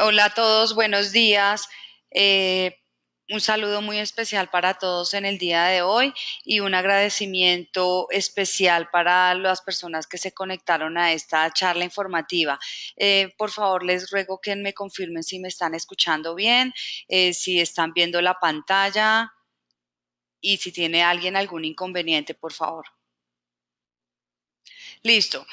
Hola a todos, buenos días. Eh, un saludo muy especial para todos en el día de hoy y un agradecimiento especial para las personas que se conectaron a esta charla informativa. Eh, por favor, les ruego que me confirmen si me están escuchando bien, eh, si están viendo la pantalla y si tiene alguien algún inconveniente, por favor. Listo.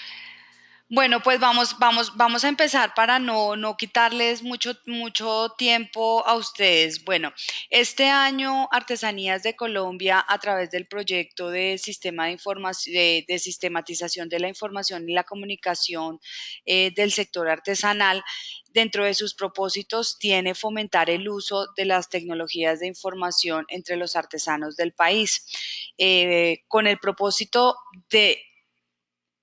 Bueno, pues vamos, vamos, vamos a empezar para no, no quitarles mucho, mucho tiempo a ustedes. Bueno, este año Artesanías de Colombia, a través del proyecto de sistema de información, de, sistematización de la información y la comunicación eh, del sector artesanal, dentro de sus propósitos tiene fomentar el uso de las tecnologías de información entre los artesanos del país, eh, con el propósito de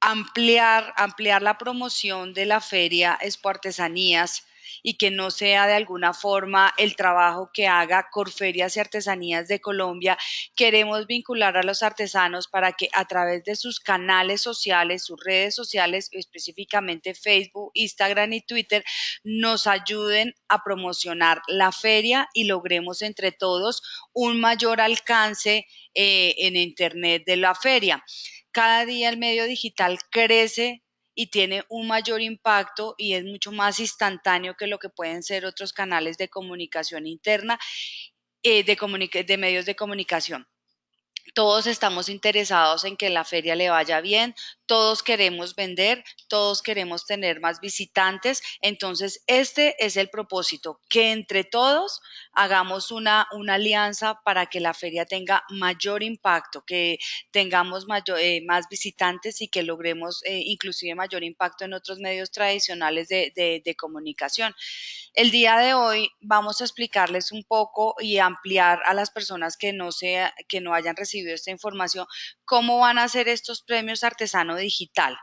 ampliar, ampliar la promoción de la feria Expo Artesanías y que no sea de alguna forma el trabajo que haga Corferias y Artesanías de Colombia. Queremos vincular a los artesanos para que a través de sus canales sociales, sus redes sociales, específicamente Facebook, Instagram y Twitter, nos ayuden a promocionar la feria y logremos entre todos un mayor alcance eh, en Internet de la feria cada día el medio digital crece y tiene un mayor impacto y es mucho más instantáneo que lo que pueden ser otros canales de comunicación interna, eh, de, de medios de comunicación. Todos estamos interesados en que la feria le vaya bien, todos queremos vender, todos queremos tener más visitantes. Entonces, este es el propósito, que entre todos hagamos una, una alianza para que la feria tenga mayor impacto, que tengamos eh, más visitantes y que logremos eh, inclusive mayor impacto en otros medios tradicionales de, de comunicación. El día de hoy vamos a explicarles un poco y ampliar a las personas que no, sea, que no hayan recibido esta información cómo van a ser estos premios artesano digital.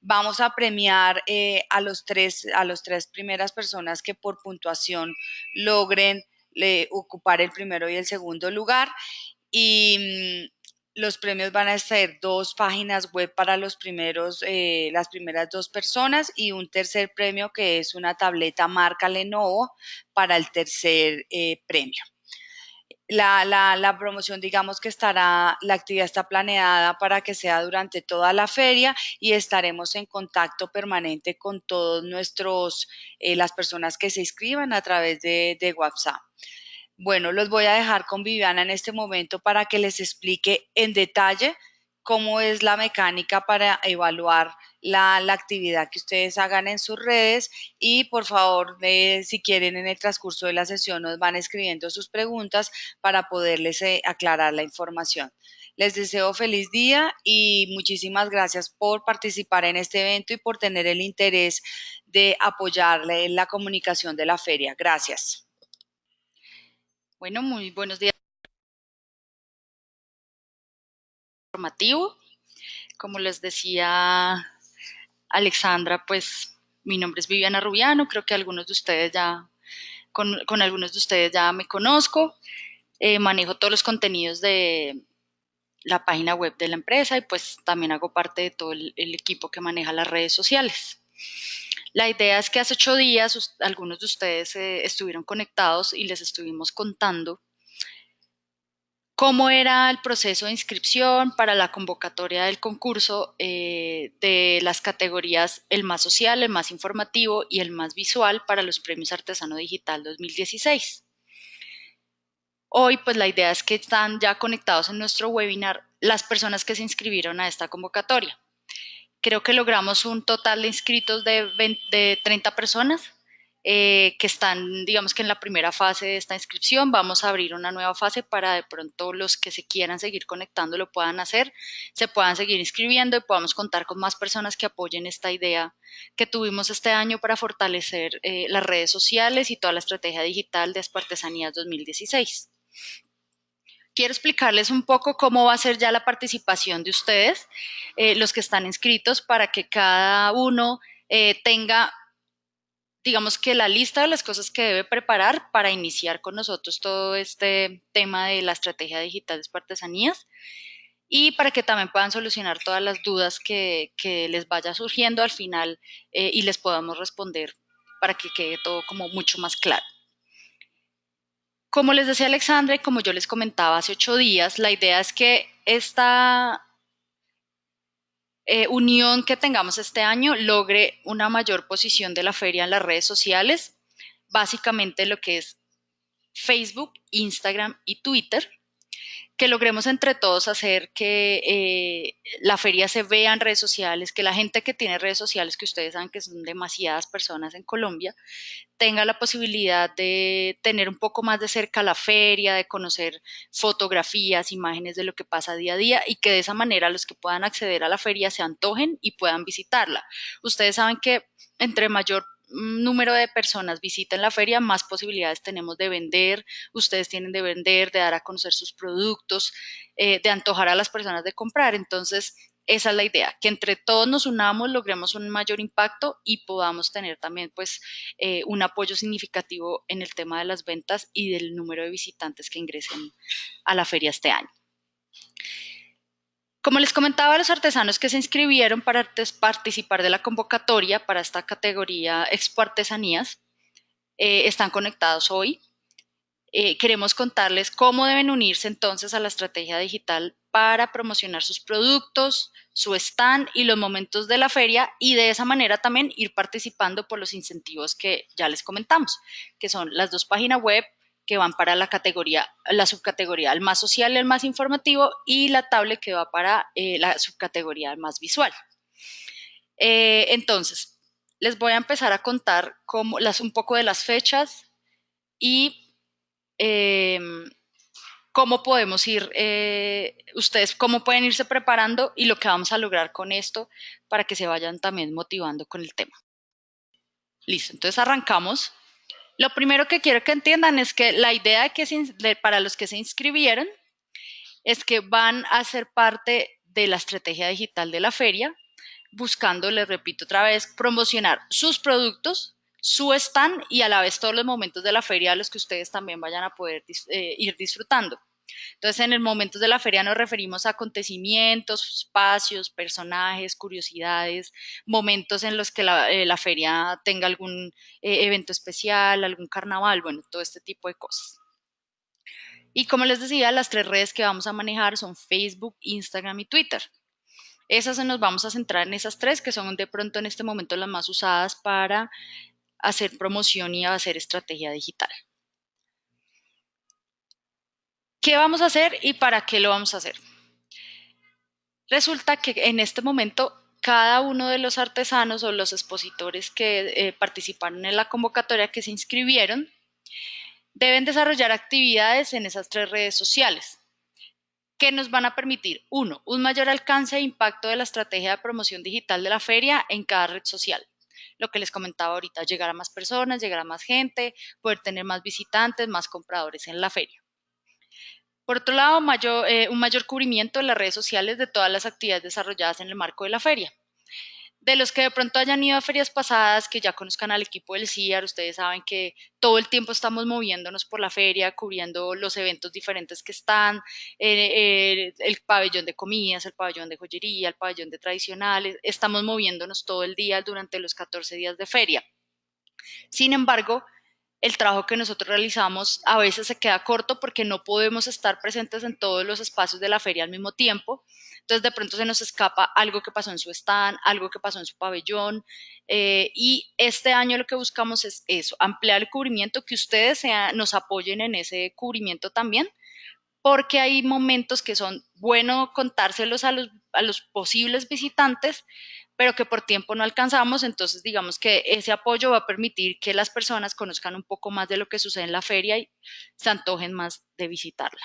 Vamos a premiar eh, a, los tres, a los tres primeras personas que por puntuación logren ocupar el primero y el segundo lugar y mm, los premios van a ser dos páginas web para los primeros, eh, las primeras dos personas y un tercer premio que es una tableta marca Lenovo para el tercer eh, premio. La, la, promoción, digamos que estará, la actividad está planeada para que sea durante toda la feria y estaremos en contacto permanente con todos nuestros, eh, las personas que se inscriban a través de, de WhatsApp. Bueno, los voy a dejar con Viviana en este momento para que les explique en detalle cómo es la mecánica para evaluar la, actividad que ustedes hagan en sus redes y por favor, si quieren en el transcurso de la sesión nos van escribiendo sus preguntas para poderles eh, aclarar la información. Les deseo feliz día y muchísimas gracias por participar en este evento y por tener el interés de apoyarle en la comunicación de la feria. Gracias. Bueno, muy buenos días. Formativo. Como les decía Alexandra, pues mi nombre es Viviana Rubiano, creo que algunos de ustedes ya, con, algunos de ustedes ya me conozco. Eh, manejo todos los contenidos de la página web de la empresa y pues también hago parte de todo el equipo que maneja las redes sociales. La idea es que hace ocho días algunos de ustedes eh, estuvieron conectados y les estuvimos contando cómo era el proceso de inscripción para la convocatoria del concurso eh, de las categorías el más social, el más informativo y el más visual para los premios Artesano Digital 2016. Hoy, pues la idea es que están ya conectados en nuestro webinar las personas que se inscribieron a esta convocatoria creo que logramos un total de inscritos de, 30 personas eh, que están, digamos que en la primera fase de esta inscripción. Vamos a abrir una nueva fase para de pronto los que se quieran seguir conectando lo puedan hacer, se puedan seguir inscribiendo y podamos contar con más personas que apoyen esta idea que tuvimos este año para fortalecer eh, las redes sociales y toda la estrategia digital de Espartesanías 2016 quiero explicarles un poco cómo va a ser ya la participación de ustedes, eh, los que están inscritos, para que cada uno tenga, digamos que la lista de las cosas que debe preparar para iniciar con nosotros todo este tema de la estrategia digital de artesanías y para que también puedan solucionar todas las dudas que, les vaya surgiendo al final eh, y les podamos responder para que quede todo como mucho más claro. Como les decía Alexandra y como yo les comentaba hace ocho días, la idea es que esta eh, unión que tengamos este año logre una mayor posición de la feria en las redes sociales, básicamente lo que es Facebook, Instagram y Twitter que logremos entre todos hacer que eh, la feria se vea en redes sociales, que la gente que tiene redes sociales, que ustedes saben que son demasiadas personas en Colombia, tenga la posibilidad de tener un poco más de cerca la feria, de conocer fotografías, imágenes de lo que pasa día a día y que de esa manera los que puedan acceder a la feria se antojen y puedan visitarla. Ustedes saben que entre mayor número de personas visiten la feria, más posibilidades tenemos de vender, ustedes tienen de vender, de dar a conocer sus productos, eh, de antojar a las personas de comprar. Entonces, esa es la idea, que entre todos nos unamos, logremos un mayor impacto y podamos tener también pues eh, un apoyo significativo en el tema de las ventas y del número de visitantes que ingresen a la feria este año. Como les comentaba, los artesanos que se inscribieron para participar de la convocatoria para esta categoría Expo Artesanías eh, están conectados hoy. Eh, queremos contarles cómo deben unirse entonces a la estrategia digital para promocionar sus productos, su stand y los momentos de la feria y de esa manera también ir participando por los incentivos que ya les comentamos, que son las dos páginas web, que van para la categoría, la subcategoría más social, el más informativo y la tablet que va para eh, la subcategoría más visual. Eh, entonces, les voy a empezar a contar cómo, un poco de las fechas y em, cómo podemos ir, eh, ustedes cómo pueden irse preparando y lo que vamos a lograr con esto para que se vayan también motivando con el tema. Listo, entonces arrancamos. Lo primero que quiero que entiendan es que la idea para los que se inscribieron es que van a ser parte de la estrategia digital de la feria, buscando, les repito otra vez, promocionar sus productos, su stand y a la vez todos los momentos de la feria a los que ustedes también vayan a poder eh, ir disfrutando. Entonces, en el momento de la feria nos referimos a acontecimientos, espacios, personajes, curiosidades, momentos en los que la, eh, feria tenga algún eh, evento especial, algún carnaval, bueno, todo este tipo de cosas. Y como les decía, las tres redes que vamos a manejar son Facebook, Instagram y Twitter. Esas nos vamos a centrar en esas tres que son de pronto en este momento las más usadas para hacer promoción y hacer estrategia digital. ¿Qué vamos a hacer y para qué lo vamos a hacer? Resulta que en este momento cada uno de los artesanos o los expositores que eh, participaron en la convocatoria, que se inscribieron, deben desarrollar actividades en esas tres redes sociales que nos van a permitir, uno, un mayor alcance e impacto de la estrategia de promoción digital de la feria en cada red social. Lo que les comentaba ahorita, llegar a más personas, llegar a más gente, poder tener más visitantes, más compradores en la feria. Por otro lado, eh, un mayor cubrimiento en las redes sociales de todas las actividades desarrolladas en el marco de la feria. De los que de pronto hayan ido a ferias pasadas, que ya conozcan al equipo del CIAR, ustedes saben que todo el tiempo estamos moviéndonos por la feria, cubriendo los eventos diferentes que están, eh, eh, el pabellón de comidas, el pabellón de joyería, el pabellón de tradicionales, estamos moviéndonos todo el día durante los 14 días de feria. Sin embargo, el trabajo que nosotros realizamos a veces se queda corto porque no podemos estar presentes en todos los espacios de la feria al mismo tiempo. Entonces de pronto se nos escapa algo que pasó en su stand, algo que pasó en su pabellón. Eh, y este año lo que buscamos es eso, ampliar el cubrimiento, que ustedes nos apoyen en ese cubrimiento también, porque hay momentos que son bueno contárselos a los, a los posibles visitantes, pero que por tiempo no alcanzamos, entonces digamos que ese apoyo va a permitir que las personas conozcan un poco más de lo que sucede en la feria y se antojen más de visitarla.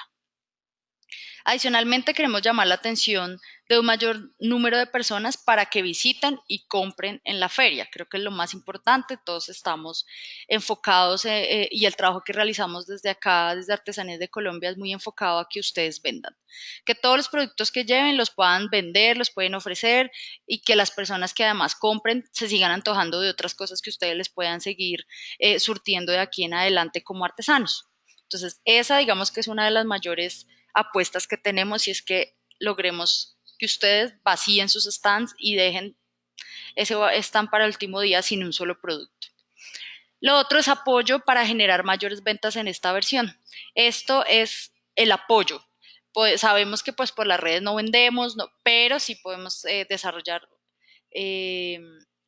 Adicionalmente, queremos llamar la atención de un mayor número de personas para que visiten y compren en la feria. Creo que es lo más importante. Todos estamos enfocados eh, eh, y el trabajo que realizamos desde acá, desde Artesanías de Colombia, es muy enfocado a que ustedes vendan. Que todos los productos que lleven los puedan vender, los pueden ofrecer y que las personas que además compren se sigan antojando de otras cosas que ustedes les puedan seguir eh, surtiendo de aquí en adelante como artesanos. Entonces, esa digamos que es una de las mayores apuestas que tenemos y es que logremos que ustedes vacíen sus stands y dejen ese stand para el último día sin un solo producto. Lo otro es apoyo para generar mayores ventas en esta versión. Esto es el apoyo. Pues, sabemos que pues por las redes no vendemos, no, pero sí podemos eh, desarrollar eh,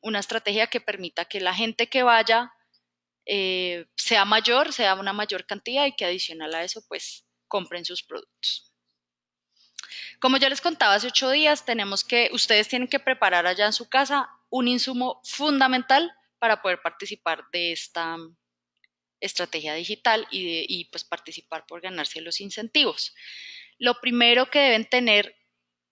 una estrategia que permita que la gente que vaya eh, sea mayor, sea una mayor cantidad y que adicional a eso pues compren sus productos. Como ya les contaba hace ocho días, tenemos que, ustedes tienen que preparar allá en su casa un insumo fundamental para poder participar de esta estrategia digital y, y pues participar por ganarse los incentivos. Lo primero que deben tener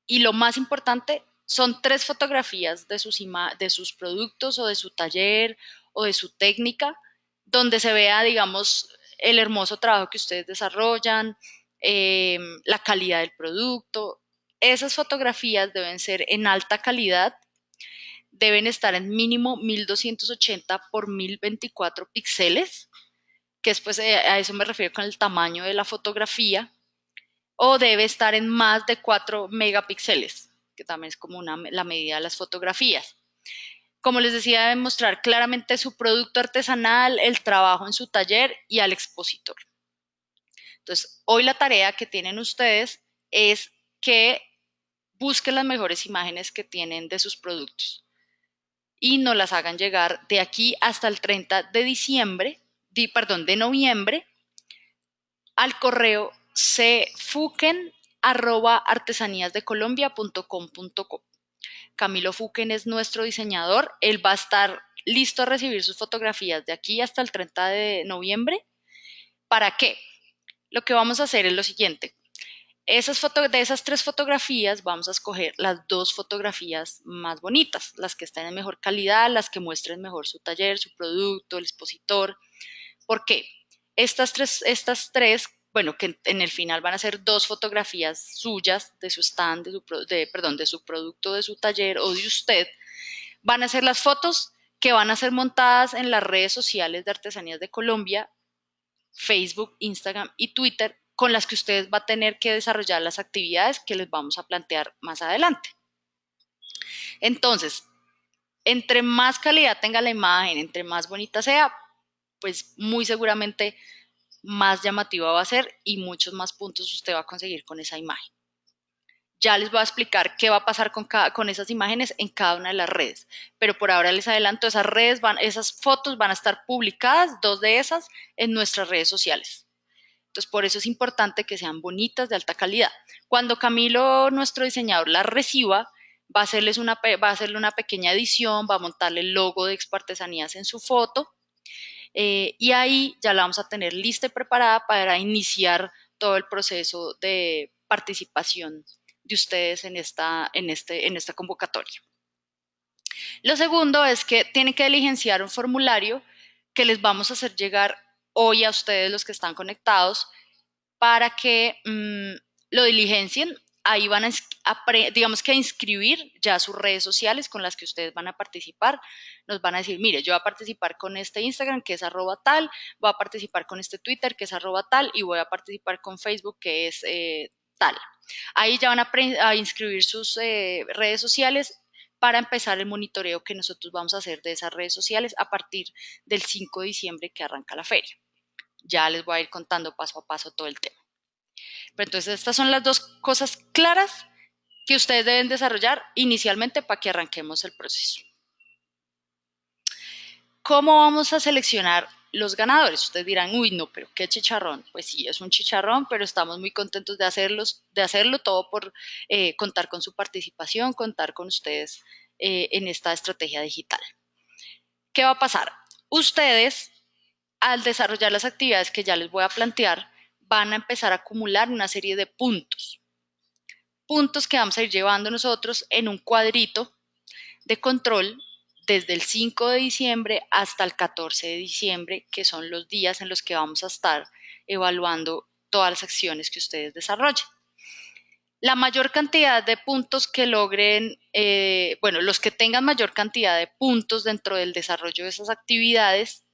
y lo más importante son tres fotografías de sus, de sus productos o de su taller o de su técnica, donde se vea, digamos, el hermoso trabajo que ustedes desarrollan, eh, la calidad del producto. Esas fotografías deben ser en alta calidad, deben estar en mínimo 1280 por 1024 píxeles, que después eh, a eso me refiero con el tamaño de la fotografía, o debe estar en más de 4 megapíxeles que también es como una, la medida de las fotografías. Como les decía, deben mostrar claramente su producto artesanal, el trabajo en su taller y al expositor. Entonces, hoy la tarea que tienen ustedes es que busquen las mejores imágenes que tienen de sus productos y nos las hagan llegar de aquí hasta el 30 de diciembre, perdón, de noviembre al correo cfuken arroba artesaníasdecolombia.com.co. Camilo Fuquen es nuestro diseñador. Él va a estar listo a recibir sus fotografías de aquí hasta el 30 de noviembre. ¿Para qué? Lo que vamos a hacer es lo siguiente. Esas de esas tres fotografías vamos a escoger las dos fotografías más bonitas, las que estén en mejor calidad, las que muestren mejor su taller, su producto, el expositor. ¿Por qué? Estas tres, estas tres bueno, que en el final van a ser dos fotografías suyas de su stand, de su, producto, de su taller o de usted. Van a ser las fotos que van a ser montadas en las redes sociales de Artesanías de Colombia, Facebook, Instagram y Twitter, con las que ustedes va a tener que desarrollar las actividades que les vamos a plantear más adelante. Entonces, entre más calidad tenga la imagen, entre más bonita sea, pues muy seguramente más llamativa va a ser y muchos más puntos usted va a conseguir con esa imagen. Ya les voy a explicar qué va a pasar con, con esas imágenes en cada una de las redes, pero por ahora les adelanto, esas redes van, esas fotos van a estar publicadas, dos de esas, en nuestras redes sociales. Entonces, por eso es importante que sean bonitas, de alta calidad. Cuando Camilo, nuestro diseñador, las reciba, va a, hacerles una, va a hacerle una pequeña edición, va a montarle el logo de Expartesanías en su foto eh, y ahí ya la vamos a tener lista y preparada para iniciar todo el proceso de participación de ustedes en esta, en este, en esta convocatoria. Lo segundo es que tienen que diligenciar un formulario que les vamos a hacer llegar hoy a ustedes los que están conectados para que mm, lo diligencien ahí van a, digamos que a inscribir ya sus redes sociales con las que ustedes van a participar. Nos van a decir, mire, yo voy a participar con este Instagram que es arroba tal, voy a participar con este Twitter que es arroba tal y voy a participar con Facebook que es eh, tal. Ahí ya van a, inscribir sus eh, redes sociales para empezar el monitoreo que nosotros vamos a hacer de esas redes sociales a partir del 5 de diciembre que arranca la feria. Ya les voy a ir contando paso a paso todo el tema. Pero entonces estas son las dos cosas claras que ustedes deben desarrollar inicialmente para que arranquemos el proceso. ¿Cómo vamos a seleccionar los ganadores? Ustedes dirán, uy, no, pero qué chicharrón. Pues sí, es un chicharrón, pero estamos muy contentos de, hacerlos, de hacerlo todo por eh, contar con su participación, contar con ustedes eh, en esta estrategia digital. ¿Qué va a pasar? Ustedes, al desarrollar las actividades que ya les voy a plantear, van a empezar a acumular una serie de puntos. Puntos que vamos a ir llevando nosotros en un cuadrito de control desde el 5 de diciembre hasta el 14 de diciembre, que son los días en los que vamos a estar evaluando todas las acciones que ustedes desarrollen. La mayor cantidad de puntos que logren, eh, bueno, los que tengan mayor cantidad de puntos dentro del desarrollo de esas actividades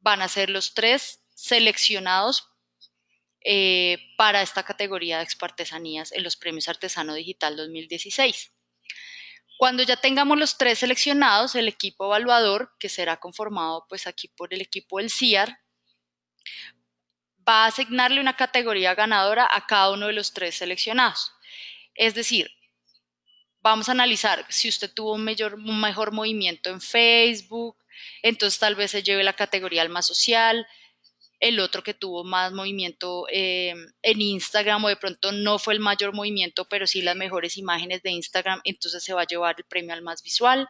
van a ser los tres seleccionados eh, para esta categoría de expartesanías en los premios Artesano Digital 2016. Cuando ya tengamos los tres seleccionados, el equipo evaluador, que será conformado pues aquí por el equipo del CIAR, va a asignarle una categoría ganadora a cada uno de los tres seleccionados. Es decir, vamos a analizar si usted tuvo un, un mejor movimiento en Facebook, entonces tal vez se lleve la categoría al más social, el otro que tuvo más movimiento eh, en Instagram o de pronto no fue el mayor movimiento, pero sí las mejores imágenes de Instagram, entonces se va a llevar el premio al más visual.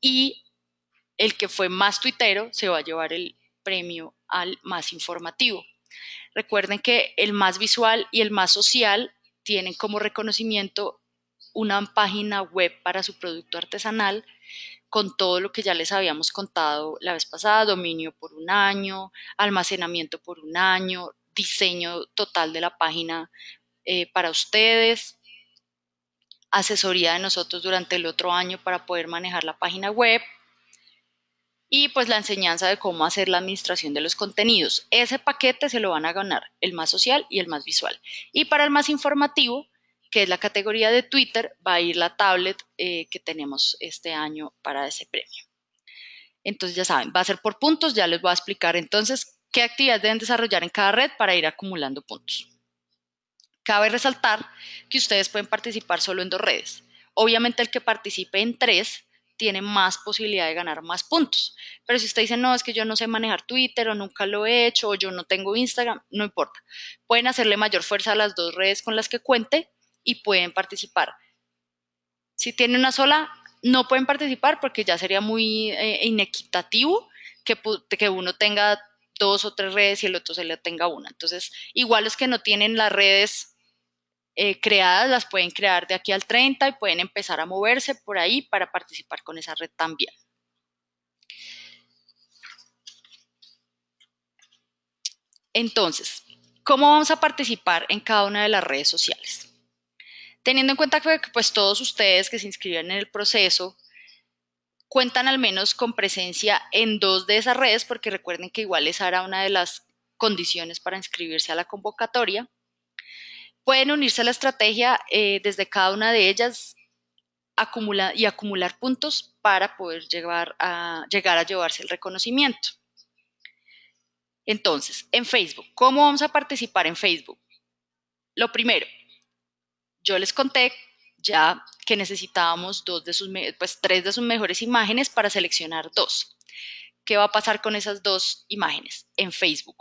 Y el que fue más tuitero se va a llevar el premio al más informativo. Recuerden que el más visual y el más social tienen como reconocimiento una página web para su producto artesanal con todo lo que ya les habíamos contado la vez pasada, dominio por un año, almacenamiento por un año, diseño total de la página eh, para ustedes, asesoría de nosotros durante el otro año para poder manejar la página web y pues la enseñanza de cómo hacer la administración de los contenidos. Ese paquete se lo van a ganar el más social y el más visual. Y para el más informativo, que es la categoría de Twitter, va a ir la tablet eh, que tenemos este año para ese premio. Entonces ya saben, va a ser por puntos, ya les voy a explicar entonces qué actividades deben desarrollar en cada red para ir acumulando puntos. Cabe resaltar que ustedes pueden participar solo en dos redes. Obviamente el que participe en tres tiene más posibilidad de ganar más puntos. Pero si usted dice, no, es que yo no sé manejar Twitter o nunca lo he hecho o yo no tengo Instagram, no importa. Pueden hacerle mayor fuerza a las dos redes con las que cuente y pueden participar. Si tiene una sola, no pueden participar porque ya sería muy eh, inequitativo que, que uno tenga dos o tres redes y el otro se le tenga una. Entonces, igual los que no tienen las redes eh, creadas, las pueden crear de aquí al 30 y pueden empezar a moverse por ahí para participar con esa red también. Entonces, ¿cómo vamos a participar en cada una de las redes sociales? Teniendo en cuenta que pues, todos ustedes que se inscribieron en el proceso cuentan al menos con presencia en dos de esas redes, porque recuerden que igual esa era una de las condiciones para inscribirse a la convocatoria. Pueden unirse a la estrategia eh, desde cada una de ellas y acumular puntos para poder a, llegar a llevarse el reconocimiento. Entonces, en Facebook, ¿cómo vamos a participar en Facebook? Lo primero, yo les conté ya que necesitábamos dos de sus, pues, tres de sus mejores imágenes para seleccionar dos. ¿Qué va a pasar con esas dos imágenes en Facebook?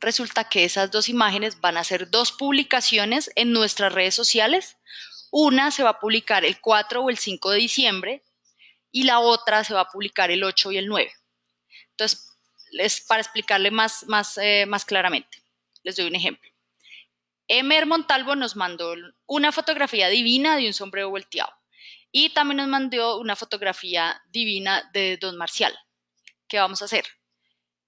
Resulta que esas dos imágenes van a ser dos publicaciones en nuestras redes sociales. Una se va a publicar el 4 o el 5 de diciembre y la otra se va a publicar el 8 y el 9. Entonces, les, para explicarle más, más, eh, más claramente, les doy un ejemplo. Emer Montalvo nos mandó una fotografía divina de un sombrero volteado y también nos mandó una fotografía divina de Don Marcial. ¿Qué vamos a hacer?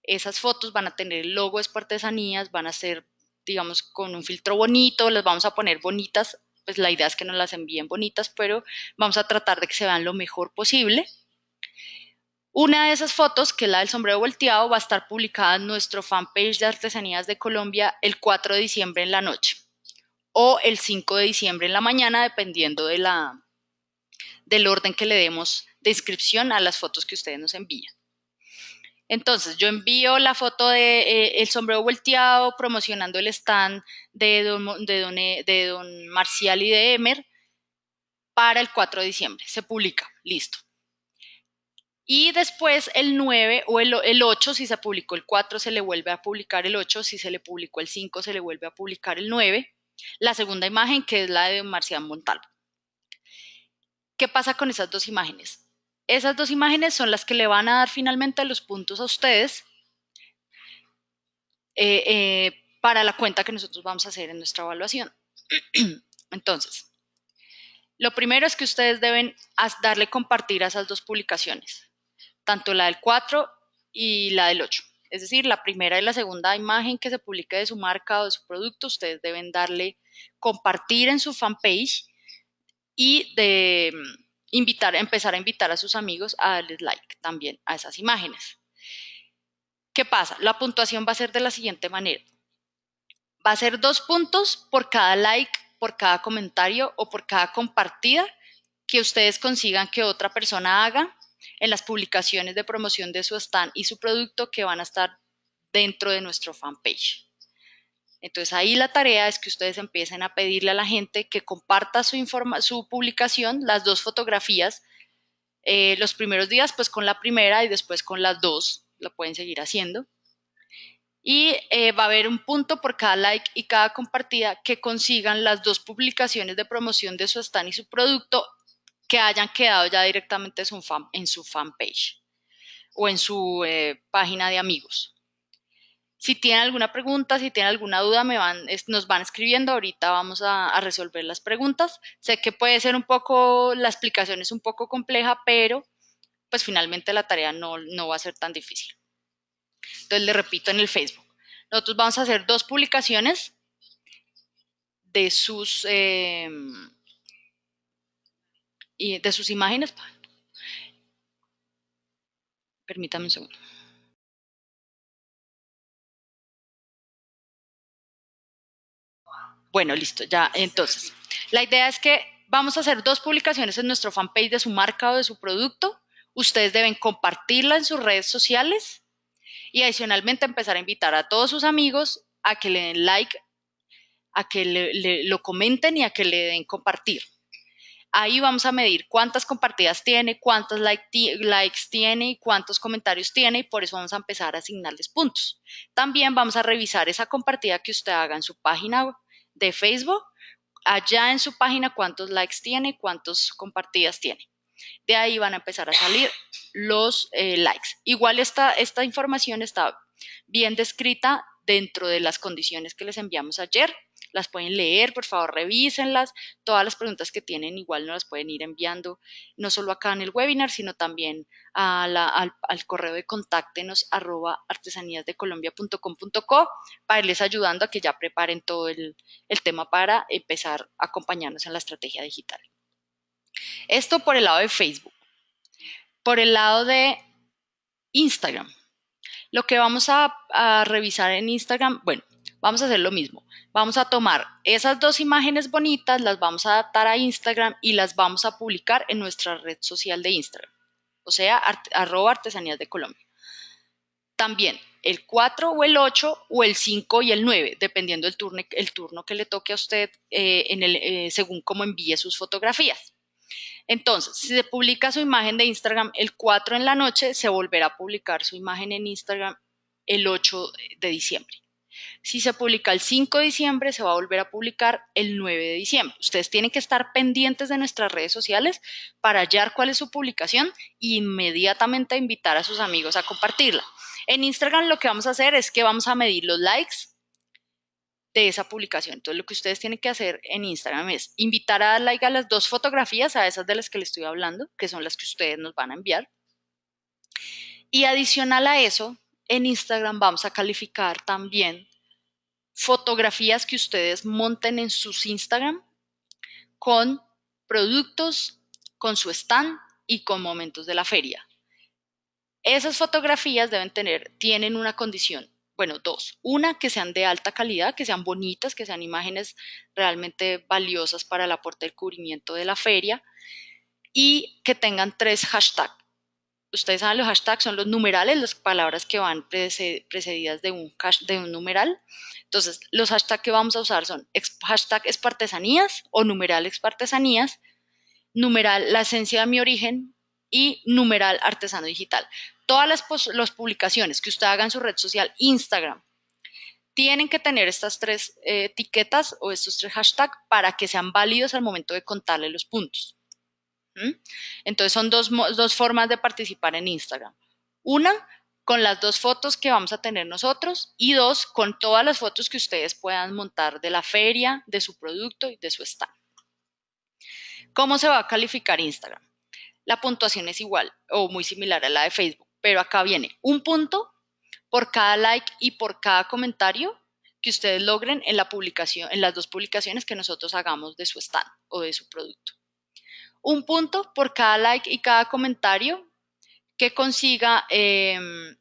Esas fotos van a tener el logo de Artesanías, van a ser, digamos, con un filtro bonito, las vamos a poner bonitas, pues la idea es que nos las envíen bonitas, pero vamos a tratar de que se vean lo mejor posible. Una de esas fotos, que es la del sombrero volteado, va a estar publicada en nuestro fanpage de Artesanías de Colombia el 4 de diciembre en la noche o el 5 de diciembre en la mañana, dependiendo de la, del orden que le demos de inscripción a las fotos que ustedes nos envían. Entonces, yo envío la foto de eh, el sombrero volteado promocionando el stand de don, de, don, eh, de don Marcial y de Emer para el 4 de diciembre. Se publica, listo. Y después el 9 o el, el, 8, si se publicó el 4, se le vuelve a publicar el 8, si se le publicó el 5, se le vuelve a publicar el 9. La segunda imagen, que es la de Marcial Montalvo. ¿Qué pasa con esas dos imágenes? Esas dos imágenes son las que le van a dar finalmente los puntos a ustedes eh, eh, para la cuenta que nosotros vamos a hacer en nuestra evaluación. Entonces, lo primero es que ustedes deben darle compartir a esas dos publicaciones, tanto la del 4 y la del 8. Es decir, la primera y la segunda imagen que se publique de su marca o de su producto, ustedes deben darle compartir en su fanpage y de mm, invitar, empezar a invitar a sus amigos a darles like también a esas imágenes. ¿Qué pasa? La puntuación va a ser de la siguiente manera. Va a ser dos puntos por cada like, por cada comentario o por cada compartida que ustedes consigan que otra persona haga en las publicaciones de promoción de su stand y su producto que van a estar dentro de nuestro fanpage. Entonces ahí la tarea es que ustedes empiecen a pedirle a la gente que comparta su, su publicación, las dos fotografías, eh, los primeros días pues con la primera y después con las dos, lo pueden seguir haciendo. Y eh, va a haber un punto por cada like y cada compartida que consigan las dos publicaciones de promoción de su stand y su producto que hayan quedado ya directamente en su, fan, en su fanpage o en su eh, página de amigos. Si tienen alguna pregunta, si tienen alguna duda, me van, nos van escribiendo. Ahorita vamos a, resolver las preguntas. Sé que puede ser un poco, la explicación es un poco compleja, pero pues finalmente la tarea no, va a ser tan difícil. Entonces le repito en el Facebook. Nosotros vamos a hacer dos publicaciones de sus, eh, de sus imágenes. Permítame un segundo. Bueno, listo, ya. Entonces, la idea es que vamos a hacer dos publicaciones en nuestro fanpage de su marca o de su producto. Ustedes deben compartirla en sus redes sociales y adicionalmente empezar a invitar a todos sus amigos a que le den like, a que le, lo comenten y a que le den compartir. Ahí vamos a medir cuántas compartidas tiene, cuántos likes tiene y cuántos comentarios tiene y por eso vamos a empezar a asignarles puntos. También vamos a revisar esa compartida que usted haga en su página de Facebook, allá en su página cuántos likes tiene, cuántos compartidas tiene. De ahí van a empezar a salir los eh, likes. Igual esta, esta información está bien descrita dentro de las condiciones que les enviamos ayer las pueden leer, por favor revísenlas, todas las preguntas que tienen igual no las pueden ir enviando, no solo acá en el webinar, sino también al, correo de contáctenos arroba artesaníasdecolombia.com.co para irles ayudando a que ya preparen todo el, el tema para empezar a acompañarnos en la estrategia digital. Esto por el lado de Facebook. Por el lado de Instagram. Lo que vamos a, a revisar en Instagram, bueno, vamos a hacer lo mismo. Vamos a tomar esas dos imágenes bonitas, las vamos a adaptar a Instagram y las vamos a publicar en nuestra red social de Instagram, o sea, arroba artesanías de Colombia. También el 4 o el 8 o el 5 y el 9, dependiendo del turno, el turno que le toque a usted eh, en el, eh, según cómo envíe sus fotografías. Entonces, si se publica su imagen de Instagram el 4 en la noche, se volverá a publicar su imagen en Instagram el 8 de diciembre. Si se publica el 5 de diciembre, se va a volver a publicar el 9 de diciembre. Ustedes tienen que estar pendientes de nuestras redes sociales para hallar cuál es su publicación e inmediatamente invitar a sus amigos a compartirla. En Instagram lo que vamos a hacer es que vamos a medir los likes de esa publicación. Entonces lo que ustedes tienen que hacer en Instagram es invitar a dar like a las dos fotografías, a esas de las que les estoy hablando, que son las que ustedes nos van a enviar. Y adicional a eso, en Instagram vamos a calificar también fotografías que ustedes monten en sus Instagram con productos, con su stand y con momentos de la feria. Esas fotografías deben tener, tienen una condición, bueno, dos. Una, que sean de alta calidad, que sean bonitas, que sean imágenes realmente valiosas para el aporte del cubrimiento de la feria y que tengan tres hashtags ustedes saben, los hashtags son los numerales, las palabras que van precedidas de un, de un numeral. Entonces, los hashtags que vamos a usar son hashtag espartesanías o numeral espartesanías, numeral la esencia de mi origen y numeral artesano digital. Todas las, las publicaciones que usted haga en su red social, Instagram, tienen que tener estas tres eh, etiquetas o estos tres hashtags para que sean válidos al momento de contarle los puntos. Entonces son dos, formas de participar en Instagram. Una, con las dos fotos que vamos a tener nosotros y dos, con todas las fotos que ustedes puedan montar de la feria, de su producto y de su stand. ¿Cómo se va a calificar Instagram? La puntuación es igual o muy similar a la de Facebook, pero acá viene un punto por cada like y por cada comentario que ustedes logren en la publicación, en las dos publicaciones que nosotros hagamos de su stand o de su producto un punto por cada like y cada comentario que consiga em,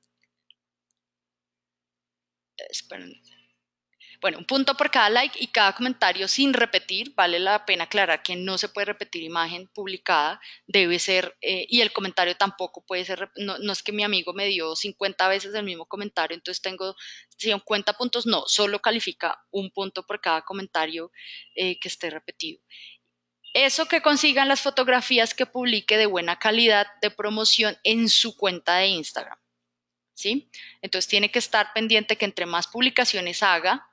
Bueno, un punto por cada like y cada comentario sin repetir. Vale la pena aclarar que no se puede repetir imagen publicada, debe ser, eh, y el comentario tampoco puede ser, no, es que mi amigo me dio 50 veces el mismo comentario, entonces tengo 50 puntos, no, solo califica un punto por cada comentario eh, que esté repetido. Eso que consigan las fotografías que publique de buena calidad de promoción en su cuenta de Instagram. ¿Sí? Entonces tiene que estar pendiente que entre más publicaciones haga,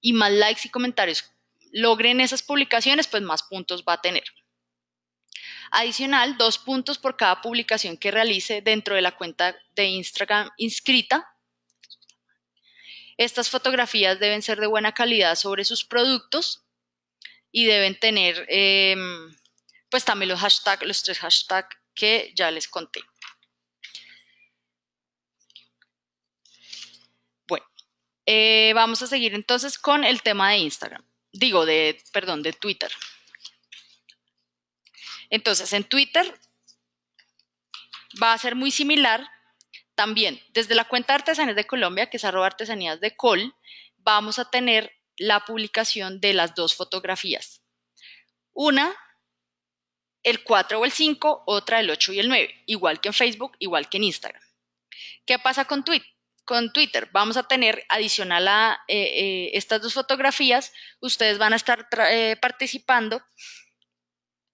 y más likes y comentarios logren esas publicaciones, pues más puntos va a tener. Adicional, dos puntos por cada publicación que realice dentro de la cuenta de Instagram inscrita. Estas fotografías deben ser de buena calidad sobre sus productos y deben tener em, pues también los hashtags, los tres hashtags que ya les conté. Eh, vamos a seguir entonces con el tema de Instagram. Digo, de, perdón, de Twitter. Entonces, en Twitter va a ser muy similar. También, desde la cuenta de Artesanías de Colombia, que es arroba artesanías de Col, vamos a tener la publicación de las dos fotografías. Una, el 4 o el 5, otra el 8 y el 9, igual que en Facebook, igual que en Instagram. ¿Qué pasa con Twitter? con Twitter. Vamos a tener adicional a eh, eh, estas dos fotografías, ustedes van a estar eh, participando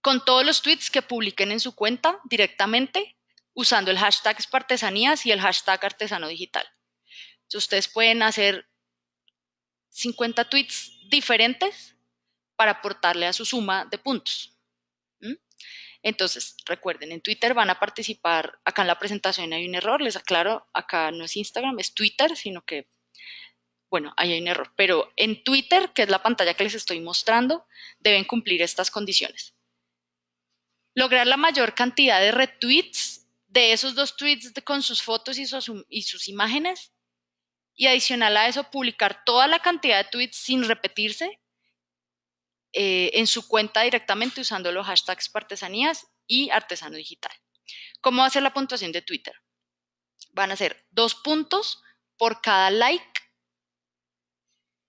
con todos los tweets que publiquen en su cuenta directamente usando el hashtag Espartesanías y el hashtag Artesano Digital. ustedes pueden hacer 50 tweets diferentes para aportarle a su suma de puntos. Entonces, recuerden, en Twitter van a participar, acá en la presentación hay un error, les aclaro, acá no es Instagram, es Twitter, sino que, bueno, ahí hay un error, pero en Twitter, que es la pantalla que les estoy mostrando, deben cumplir estas condiciones. Lograr la mayor cantidad de retweets de esos dos tweets con sus fotos y sus, y sus imágenes, y adicional a eso, publicar toda la cantidad de tweets sin repetirse eh, en su cuenta directamente usando los hashtags artesanías y artesano digital. ¿Cómo va a ser la puntuación de Twitter? Van a ser dos puntos por cada like.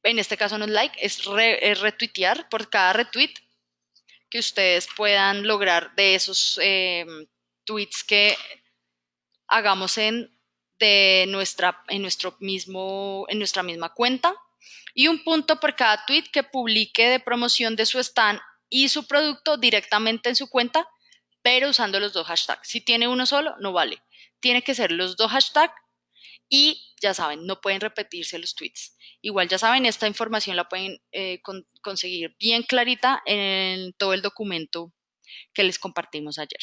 En este caso no es like, es, retuitear por cada retweet que ustedes puedan lograr de esos em, tweets que hagamos en, de nuestra, en, nuestro mismo, en nuestra misma cuenta y un punto por cada tweet que publique de promoción de su stand y su producto directamente en su cuenta, pero usando los dos hashtags. Si tiene uno solo, no vale. Tiene que ser los dos hashtags y ya saben, no pueden repetirse los tweets. Igual ya saben, esta información la pueden eh, conseguir bien clarita en todo el documento que les compartimos ayer.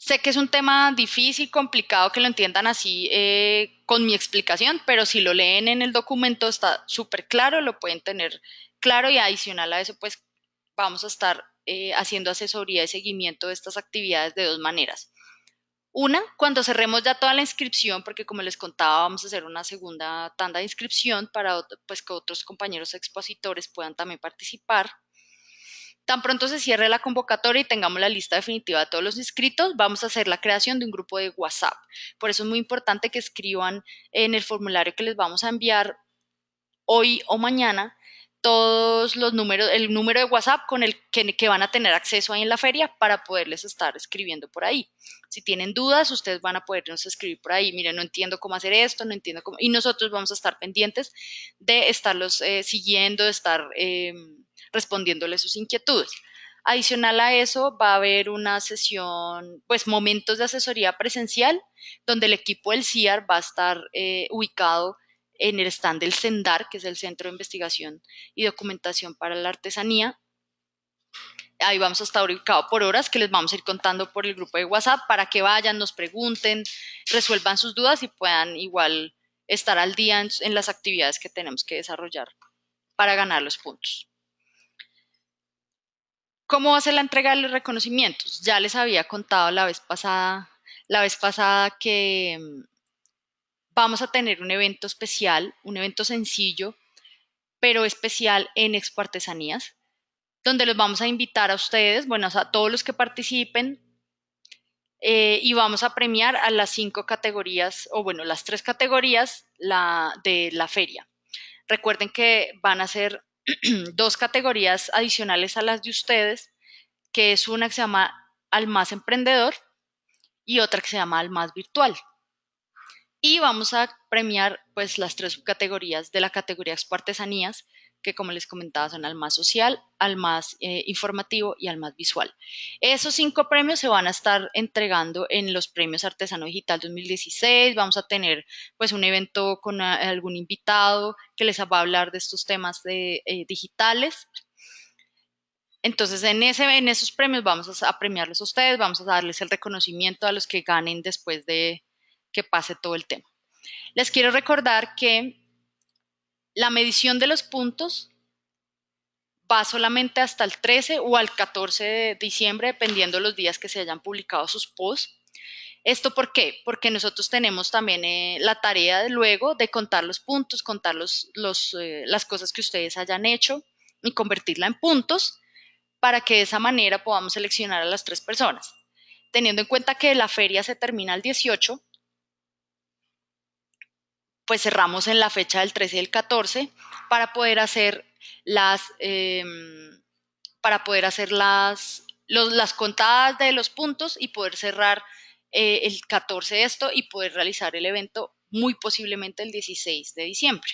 Sé que es un tema difícil, complicado que lo entiendan así eh, con mi explicación, pero si lo leen en el documento está súper claro, lo pueden tener claro y adicional a eso, pues vamos a estar eh, haciendo asesoría y seguimiento de estas actividades de dos maneras. Una, cuando cerremos ya toda la inscripción, porque como les contaba, vamos a hacer una segunda tanda de inscripción para pues, que otros compañeros expositores puedan también participar. Tan pronto se cierre la convocatoria y tengamos la lista definitiva de todos los inscritos, vamos a hacer la creación de un grupo de WhatsApp. Por eso es muy importante que escriban en el formulario que les vamos a enviar hoy o mañana todos los números, el número de WhatsApp con el que, van a tener acceso ahí en la feria para poderles estar escribiendo por ahí. Si tienen dudas, ustedes van a podernos escribir por ahí. Miren, no entiendo cómo hacer esto, no entiendo cómo. Y nosotros vamos a estar pendientes de estarlos eh, siguiendo, de estar em, respondiéndole sus inquietudes. Adicional a eso, va a haber una sesión, pues momentos de asesoría presencial, donde el equipo del CIAR va a estar eh, ubicado en el stand del CENDAR, que es el Centro de Investigación y Documentación para la Artesanía. Ahí vamos a estar ubicado por horas, que les vamos a ir contando por el grupo de WhatsApp para que vayan, nos pregunten, resuelvan sus dudas y puedan igual estar al día en las actividades que tenemos que desarrollar para ganar los puntos. ¿Cómo va a ser la entrega de los reconocimientos? Ya les había contado la vez pasada, la vez pasada que mm, vamos a tener un evento especial, un evento sencillo, pero especial en Expo Artesanías, donde los vamos a invitar a ustedes, bueno, a todos los que participen, eh, y vamos a premiar a las cinco categorías, o bueno, las tres categorías de la feria. Recuerden que van a ser dos categorías adicionales a las de ustedes, que es una que se llama al más emprendedor y otra que se llama al más virtual. Y vamos a premiar pues las tres categorías de la categoría Expo Artesanías, que como les comentaba son al más social, al más eh, informativo y al más visual. Esos cinco premios se van a estar entregando en los premios Artesano Digital 2016. Vamos a tener pues un evento con ah, algún invitado que les va a hablar de estos temas eh, digitales. Entonces, en, ese, en esos premios vamos a premiarlos a ustedes, vamos a darles el reconocimiento a los que ganen después de que pase todo el tema. Les quiero recordar que la medición de los puntos va solamente hasta el 13 o al 14 de diciembre, dependiendo los días que se hayan publicado sus posts. ¿Esto por qué? Porque nosotros tenemos también eh, la tarea luego de contar los puntos, contar eh, las cosas que ustedes hayan hecho y convertirla en puntos para que de esa manera podamos seleccionar a las tres personas. Teniendo en cuenta que la feria se termina el 18, pues cerramos en la fecha del 13 y el 14 para poder hacer las, em, para poder hacer las, las contadas de los puntos y poder cerrar eh, el 14 de esto y poder realizar el evento muy posiblemente el 16 de diciembre.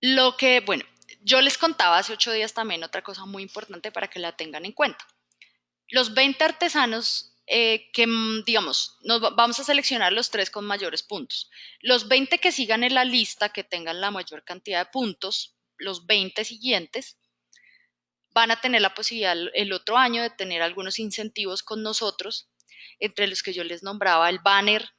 Lo que, bueno, yo les contaba hace ocho días también otra cosa muy importante para que la tengan en cuenta. Los 20 artesanos eh, que, mm, digamos, nos vamos a seleccionar los tres con mayores puntos. Los 20 que sigan en la lista, que tengan la mayor cantidad de puntos, los 20 siguientes, van a tener la posibilidad el otro año de tener algunos incentivos con nosotros, entre los que yo les nombraba el banner,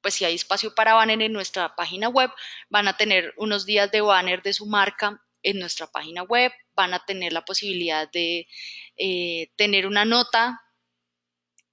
pues si hay espacio para banner en nuestra página web, van a tener unos días de banner de su marca en nuestra página web, van a tener la posibilidad de eh, tener una nota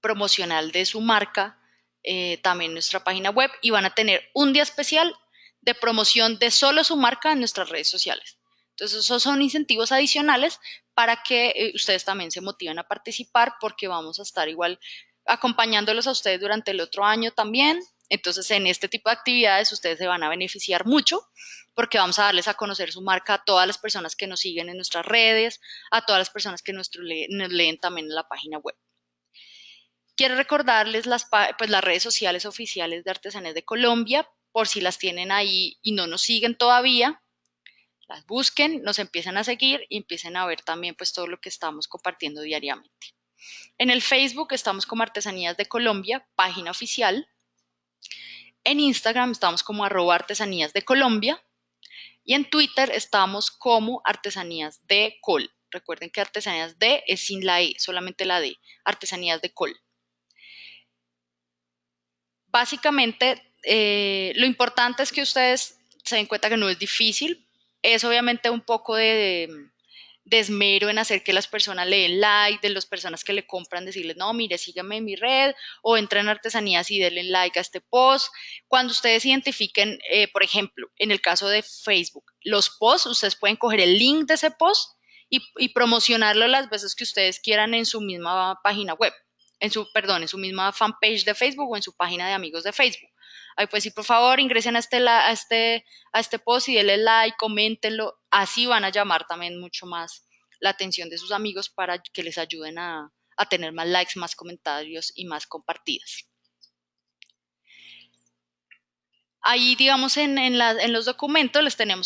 promocional de su marca, eh, también nuestra página web y van a tener un día especial de promoción de solo su marca en nuestras redes sociales. Entonces, esos son incentivos adicionales para que eh, ustedes también se motiven a participar porque vamos a estar igual acompañándolos a ustedes durante el otro año también. Entonces, en este tipo de actividades ustedes se van a beneficiar mucho porque vamos a darles a conocer su marca a todas las personas que nos siguen en nuestras redes, a todas las personas que nos leen también en la página web. Quiero recordarles las, pues, las redes sociales oficiales de Artesanías de Colombia, por si las tienen ahí y no nos siguen todavía, las busquen, nos empiecen a seguir y empiecen a ver también pues todo lo que estamos compartiendo diariamente. En el Facebook estamos como Artesanías de Colombia, página oficial. En Instagram estamos como arroba artesanías de Colombia. Y en Twitter estamos como artesanías de Col. Recuerden que artesanías de es sin la E, solamente la D, artesanías de Col. Básicamente, eh, lo importante es que ustedes se den cuenta que no es difícil. Es obviamente un poco de, desmero en hacer que las personas le den like, de las personas que le compran, decirles, no, mire, síganme en mi red o entren en artesanías y denle like a este post. Cuando ustedes identifiquen, eh, por ejemplo, en el caso de Facebook, los posts, ustedes pueden coger el link de ese post y promocionarlo las veces que ustedes quieran en su misma página web en su, perdón, en su misma fanpage de Facebook o en su página de amigos de Facebook. Ahí pues sí, por favor, ingresen a este, a este, a este post y denle like, coméntenlo. Así van a llamar también mucho más la atención de sus amigos para que les ayuden a, a tener más likes, más comentarios y más compartidas. Ahí, digamos, en, los documentos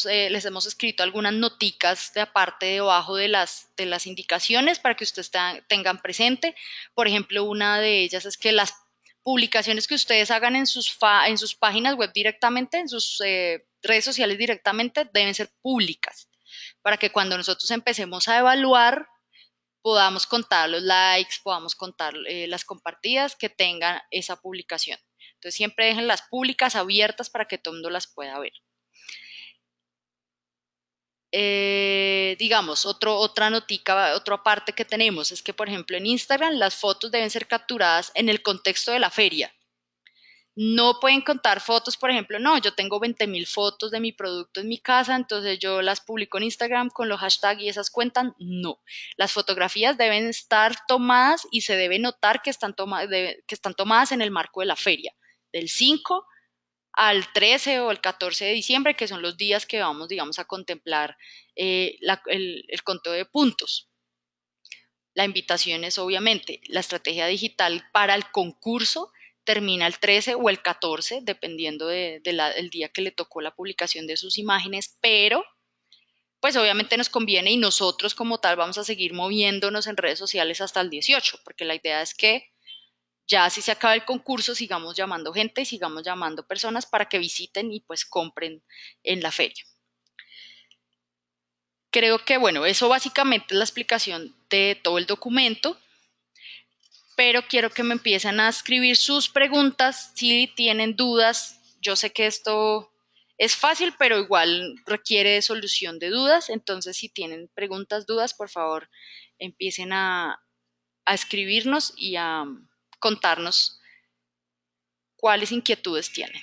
eh, les hemos escrito algunas noticas de aparte debajo de las, de las indicaciones para que ustedes tengan presente. Por ejemplo, una de ellas es que las publicaciones que ustedes hagan en sus, en sus páginas web directamente, en sus eh, redes sociales directamente, deben ser públicas, para que cuando nosotros empecemos a evaluar podamos contar los likes, podamos contar eh, las compartidas que tengan esa publicación. Entonces siempre dejen las públicas abiertas para que todo el mundo las pueda ver. Eh, digamos, otro, otra notica, otra parte que tenemos es que, por ejemplo, en Instagram las fotos deben ser capturadas en el contexto de la feria. no pueden contar fotos, por ejemplo, no, yo tengo 20 mil fotos de mi producto en mi casa, entonces yo las publico en Instagram con los hashtags y esas cuentan. No, las fotografías deben estar tomadas y se debe notar que están, que están tomadas en el marco de la feria, del 5 al 13 o el 14 de diciembre, que son los días que vamos, digamos, a contemplar eh, el, el conteo de puntos. La invitación es obviamente la estrategia digital para el concurso termina el 13 o el 14, dependiendo del de, día que le tocó la publicación de sus imágenes, pero pues obviamente nos conviene y nosotros como tal vamos a seguir moviéndonos en redes sociales hasta el 18, porque la idea es que ya si se acaba el concurso sigamos llamando gente y sigamos llamando personas para que visiten y pues compren en la feria. Creo que bueno, eso básicamente es la explicación de todo el documento pero quiero que me empiecen a escribir sus preguntas si tienen dudas. Yo sé que esto es fácil, pero igual requiere solución de dudas. Entonces, si tienen preguntas, dudas, por favor, empiecen a, a escribirnos y a contarnos cuáles inquietudes tienen.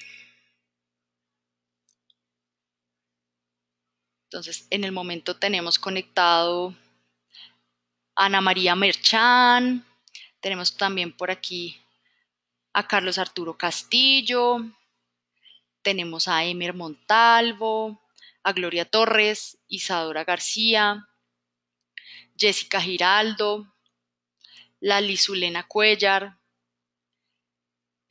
Entonces, en el momento tenemos conectado Ana María Merchán, tenemos también por aquí a Carlos Arturo Castillo, tenemos a Emer Montalvo, a Gloria Torres, Isadora García, Jessica Giraldo, Lali Zulena Cuellar,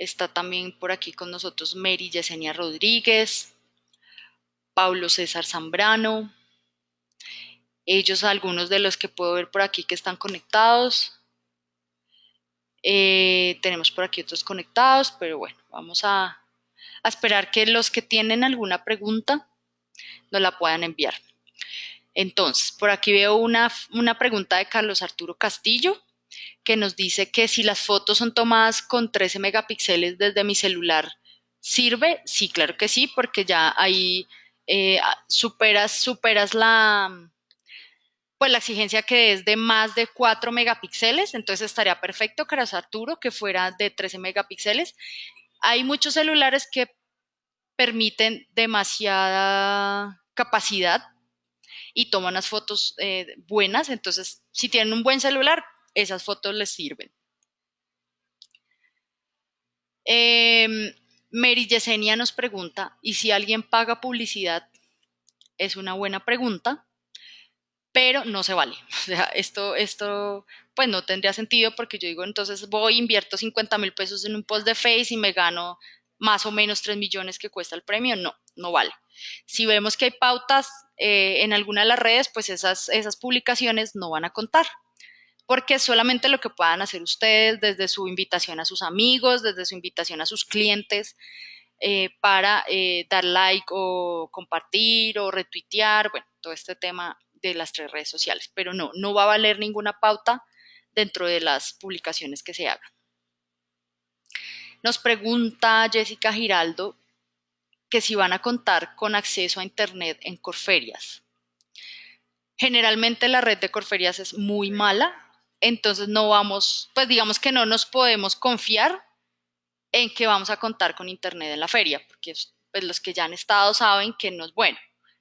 está también por aquí con nosotros Mary Yesenia Rodríguez, Pablo César Zambrano, ellos algunos de los que puedo ver por aquí que están conectados, eh, tenemos por aquí otros conectados, pero bueno, vamos a, esperar que los que tienen alguna pregunta nos la puedan enviar. Entonces, por aquí veo una, una pregunta de Carlos Arturo Castillo que nos dice que si las fotos son tomadas con 13 megapíxeles desde mi celular, ¿sirve? Sí, claro que sí, porque ya ahí eh, superas, superas la, pues la exigencia que es de más de 4 megapíxeles, entonces estaría perfecto, Caras Arturo, que fuera de 13 megapíxeles. Hay muchos celulares que permiten demasiada capacidad y toman unas fotos eh, buenas, entonces si tienen un buen celular, esas fotos les sirven. Eh, Mary Yesenia nos pregunta, ¿y si alguien paga publicidad? Es una buena pregunta pero no se vale. O sea, esto, esto pues no tendría sentido porque yo digo, entonces voy, invierto 50 mil pesos en un post de Face y me gano más o menos 3 millones que cuesta el premio. No, no vale. Si vemos que hay pautas eh, en alguna de las redes, pues esas, esas publicaciones no van a contar. Porque solamente lo que puedan hacer ustedes desde su invitación a sus amigos, desde su invitación a sus clientes, eh, para eh, dar like o compartir o retuitear, bueno, todo este tema de las tres redes sociales, pero no, no va a valer ninguna pauta dentro de las publicaciones que se hagan. Nos pregunta Jessica Giraldo que si van a contar con acceso a Internet en Corferias. Generalmente la red de Corferias es muy mala, entonces no vamos, pues digamos que no nos podemos confiar en que vamos a contar con Internet en la feria, porque pues, los que ya han estado saben que no es bueno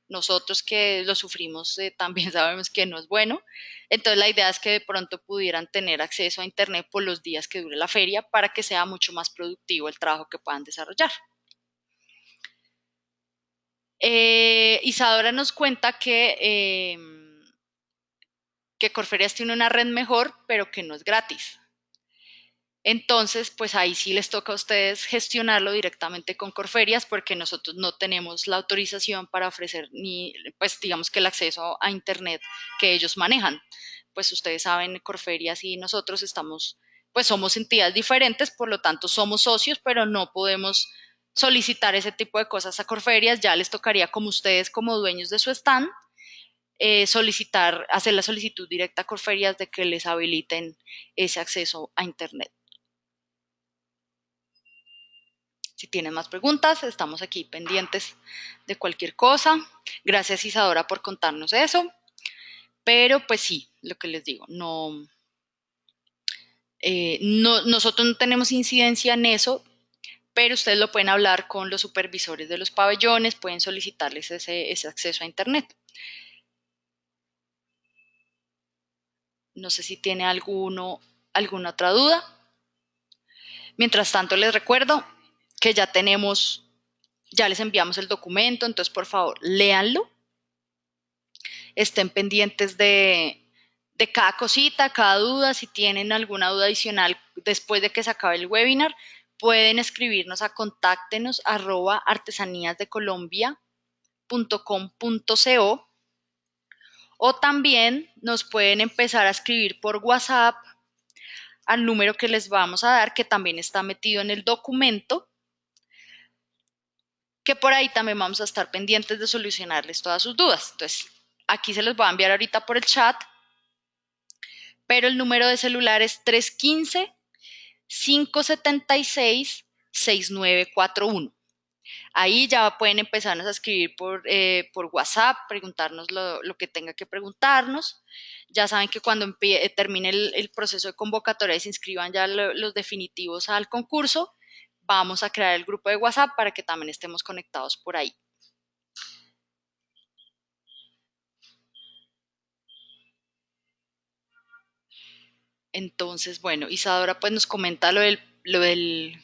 nosotros que lo sufrimos eh, también sabemos que no es bueno. Entonces la idea es que de pronto pudieran tener acceso a Internet por los días que dure la feria para que sea mucho más productivo el trabajo que puedan desarrollar. Eh, Isadora nos cuenta que, em, que Corferias tiene una red mejor, pero que no es gratis. Entonces, pues ahí sí les toca a ustedes gestionarlo directamente con Corferias porque nosotros no tenemos la autorización para ofrecer ni, pues digamos que el acceso a Internet que ellos manejan. Pues ustedes saben, Corferias y nosotros estamos, pues somos entidades diferentes, por lo tanto somos socios, pero no podemos solicitar ese tipo de cosas a Corferias. Ya les tocaría como ustedes, como dueños de su stand, eh, solicitar, hacer la solicitud directa a Corferias de que les habiliten ese acceso a Internet. Si tienen más preguntas, estamos aquí pendientes de cualquier cosa. Gracias Isadora por contarnos eso. Pero pues sí, lo que les digo, no, eh, no nosotros no tenemos incidencia en eso, pero ustedes lo pueden hablar con los supervisores de los pabellones, pueden solicitarles ese, ese acceso a Internet. No sé si tiene alguno, alguna otra duda. Mientras tanto, les recuerdo que ya tenemos, ya les enviamos el documento, entonces por favor, léanlo. Estén pendientes de, de cada cosita, cada duda. Si tienen alguna duda adicional después de que se acabe el webinar, pueden escribirnos a contáctenos arroba artesaníasdecolombia.com.co o también nos pueden empezar a escribir por WhatsApp al número que les vamos a dar, que también está metido en el documento, que por ahí también vamos a estar pendientes de solucionarles todas sus dudas. Entonces, aquí se los voy a enviar ahorita por el chat, pero el número de celular es 315 576 6941. Ahí ya pueden empezarnos a escribir por, eh, por WhatsApp, preguntarnos lo, que tenga que preguntarnos. Ya saben que cuando eh, termine el, proceso de convocatoria y se inscriban ya los definitivos al concurso, vamos a crear el grupo de WhatsApp para que también estemos conectados por ahí. Entonces, bueno, Isadora pues nos comenta lo lo del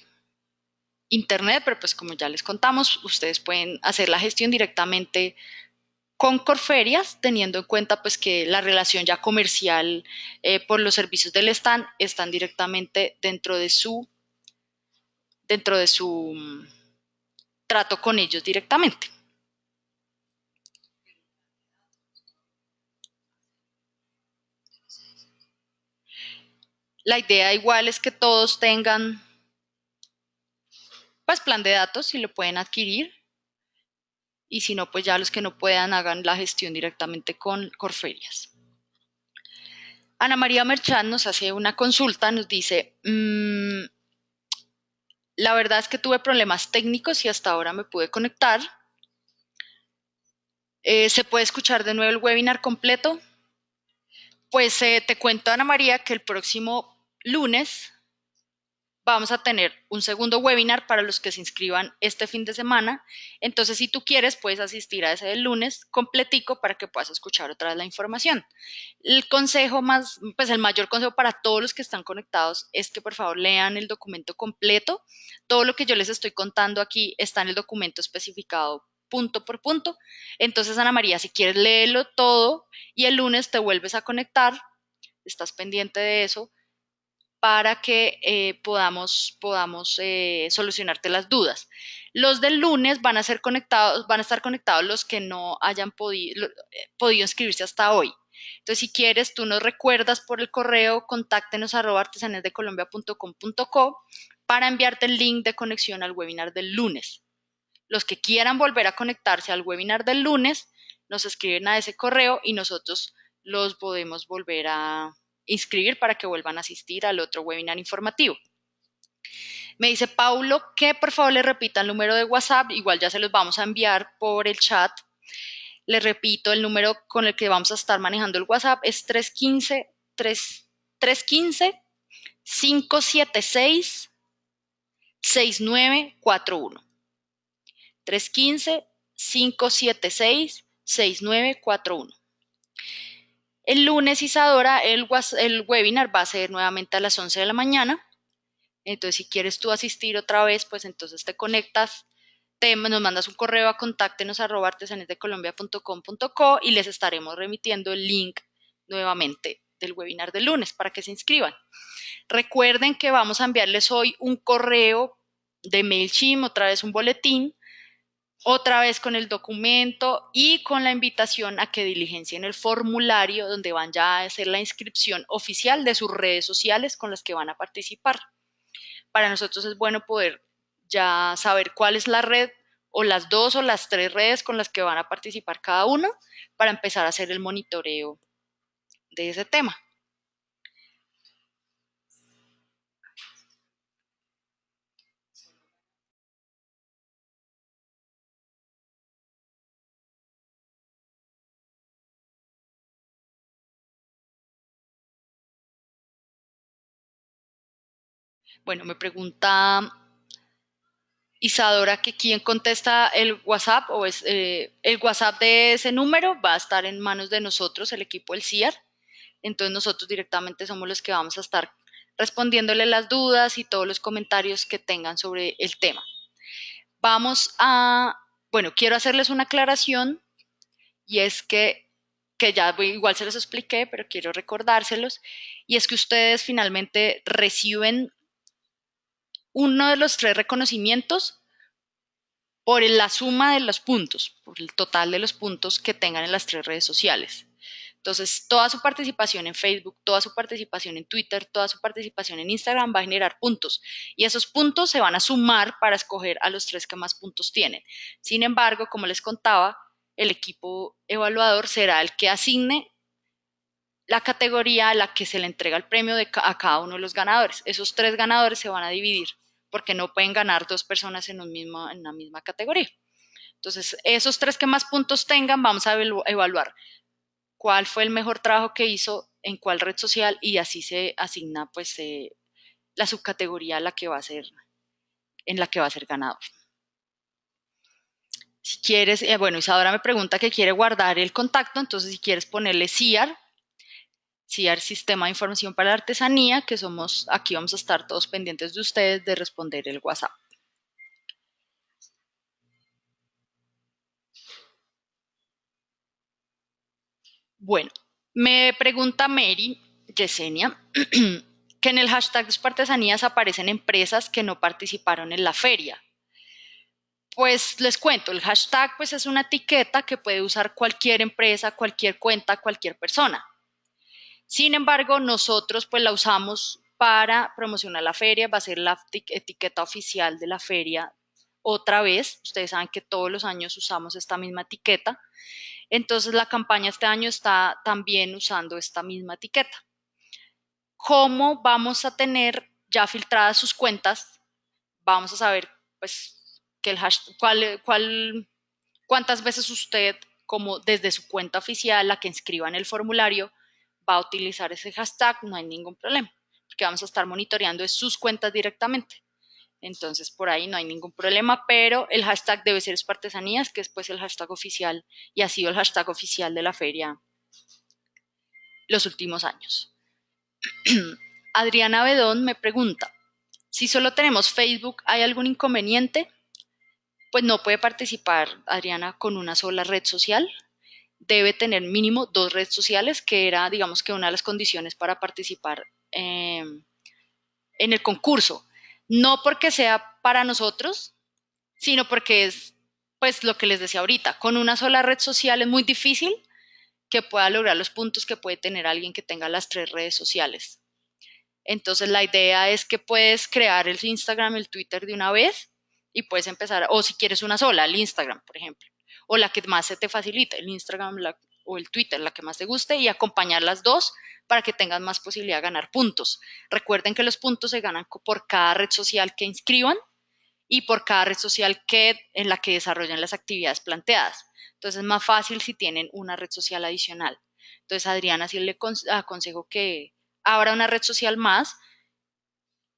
internet, pero pues como ya les contamos, ustedes pueden hacer la gestión directamente con Corferias, teniendo en cuenta pues que la relación ya comercial eh, por los servicios del stand están directamente dentro de su dentro de su mm, trato con ellos directamente. La idea igual es que todos tengan pues plan de datos si lo pueden adquirir y si no, pues ya los que no puedan hagan la gestión directamente con Corferias. Ana María Merchán nos hace una consulta, nos dice, mm, la verdad es que tuve problemas técnicos y hasta ahora me pude conectar. Eh, ¿Se puede escuchar de nuevo el webinar completo? Pues eh, te cuento, Ana María, que el próximo lunes vamos a tener un segundo webinar para los que se inscriban este fin de semana. Entonces, si tú quieres, puedes asistir a ese del lunes completico para que puedas escuchar otra vez la información. El consejo más, pues el mayor consejo para todos los que están conectados es que por favor lean el documento completo. Todo lo que yo les estoy contando aquí está en el documento especificado punto por punto. Entonces, Ana María, si quieres léelo todo y el lunes te vuelves a conectar, estás pendiente de eso para que eh, podamos, podamos eh, solucionarte las dudas. Los del lunes van a ser conectados, van a estar conectados los que no hayan podido, eh, podido inscribirse hasta hoy. Entonces, si quieres, tú nos recuerdas por el correo, contáctenos arroba artesanesdecolombia.com.co para enviarte el link de conexión al webinar del lunes. Los que quieran volver a conectarse al webinar del lunes, nos escriben a ese correo y nosotros los podemos volver a, inscribir para que vuelvan a asistir al otro webinar informativo. Me dice Paulo que por favor le repita el número de WhatsApp, igual ya se los vamos a enviar por el chat. Le repito, el número con el que vamos a estar manejando el WhatsApp es 315 315 576 6941. 315 576 6941. El lunes, Isadora, el, el webinar va a ser nuevamente a las 11 de la mañana. Entonces, si quieres tú asistir otra vez, pues entonces te conectas, nos mandas un correo a contáctenos arroba artesanesdecolombia.com.co y les estaremos remitiendo el link nuevamente del webinar del lunes para que se inscriban. Recuerden que vamos a enviarles hoy un correo de MailChimp, otra vez un boletín, otra vez con el documento y con la invitación a que diligencien el formulario donde van ya a hacer la inscripción oficial de sus redes sociales con las que van a participar. Para nosotros es bueno poder ya saber cuál es la red o las dos o las tres redes con las que van a participar cada uno para empezar a hacer el monitoreo de ese tema. Bueno, me pregunta Isadora, que quien contesta el WhatsApp o es, eh, el WhatsApp de ese número va a estar en manos de nosotros, el equipo del CIAR. Entonces nosotros directamente somos los que vamos a estar respondiéndole las dudas y todos los comentarios que tengan sobre el tema. Vamos a, bueno, quiero hacerles una aclaración y es que, que ya igual se los expliqué, pero quiero recordárselos, y es que ustedes finalmente reciben uno de los tres reconocimientos por la suma de los puntos, por el total de los puntos que tengan en las tres redes sociales. Entonces, toda su participación en Facebook, toda su participación en Twitter, toda su participación en Instagram va a generar puntos. Y esos puntos se van a sumar para escoger a los tres que más puntos tienen. Sin embargo, como les contaba, el equipo evaluador será el que asigne la categoría a la que se le entrega el premio a cada uno de los ganadores. Esos tres ganadores se van a dividir porque no pueden ganar dos personas en, un mismo, en misma categoría. Entonces, esos tres que más puntos tengan, vamos a evaluar cuál fue el mejor trabajo que hizo en cuál red social y así se asigna pues eh, la subcategoría la que va a ser, en la que va a ser ganador. Si quieres, eh, bueno, Isadora me pregunta que quiere guardar el contacto, entonces si quieres ponerle CIAR, CIAR Sistema de Información para la Artesanía, que somos, aquí vamos a estar todos pendientes de ustedes de responder el WhatsApp. Bueno, me pregunta Mary Yesenia que en el hashtag de artesanías aparecen empresas que no participaron en la feria. Pues les cuento, el hashtag pues es una etiqueta que puede usar cualquier empresa, cualquier cuenta, cualquier persona. Sin embargo, nosotros pues la usamos para promocionar la feria, va a ser la etiqueta oficial de la feria otra vez. Ustedes saben que todos los años usamos esta misma etiqueta. Entonces la campaña este año está también usando esta misma etiqueta. ¿Cómo vamos a tener ya filtradas sus cuentas? Vamos a saber pues cuántas veces usted como desde su cuenta oficial, la que inscriba en el formulario, va a utilizar ese hashtag, no hay ningún problema, porque vamos a estar monitoreando sus cuentas directamente. Entonces, por ahí no hay ningún problema, pero el hashtag debe ser Espartesanías, que es pues el hashtag oficial y ha sido el hashtag oficial de la feria los últimos años. Adriana Bedón me pregunta, si solo tenemos Facebook, ¿hay algún inconveniente? Pues no puede participar Adriana con una sola red social. Debe tener mínimo dos redes sociales, que era, digamos que una de las condiciones para participar eh, en el concurso no porque sea para nosotros, sino porque es pues lo que les decía ahorita, con una sola red social es muy difícil que pueda lograr los puntos que puede tener alguien que tenga las tres redes sociales. Entonces la idea es que puedes crear el Instagram, el Twitter de una vez y puedes empezar, o si quieres una sola, el Instagram, por ejemplo, o la que más se te facilite, el Instagram o el Twitter, la que más te guste, y acompañar las dos para que tengan más posibilidad de ganar puntos. Recuerden que los puntos se ganan por cada red social que inscriban y por cada red social que, en la que desarrollan las actividades planteadas. Entonces es más fácil si tienen una red social adicional. Entonces, Adriana, sí le aconsejo que abra una red social más.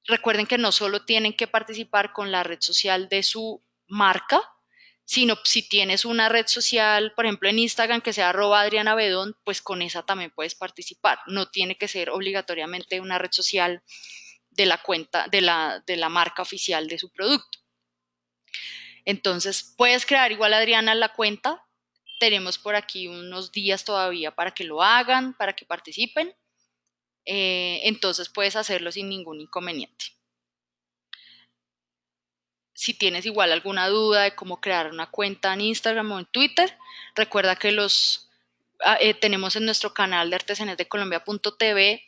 Recuerden que no solo tienen que participar con la red social de su marca, sino si tienes una red social, por ejemplo en Instagram que sea arroba Adriana Bedón, pues con esa también puedes participar. No tiene que ser obligatoriamente una red social de la cuenta, de la, de la marca oficial de su producto. Entonces, puedes crear igual Adriana la cuenta. Tenemos por aquí unos días todavía para que lo hagan, para que participen. Eh, entonces, puedes hacerlo sin ningún inconveniente si tienes igual alguna duda de cómo crear una cuenta en Instagram o en Twitter, recuerda que los ah, eh, tenemos en nuestro canal de artesanías de Colombia.tv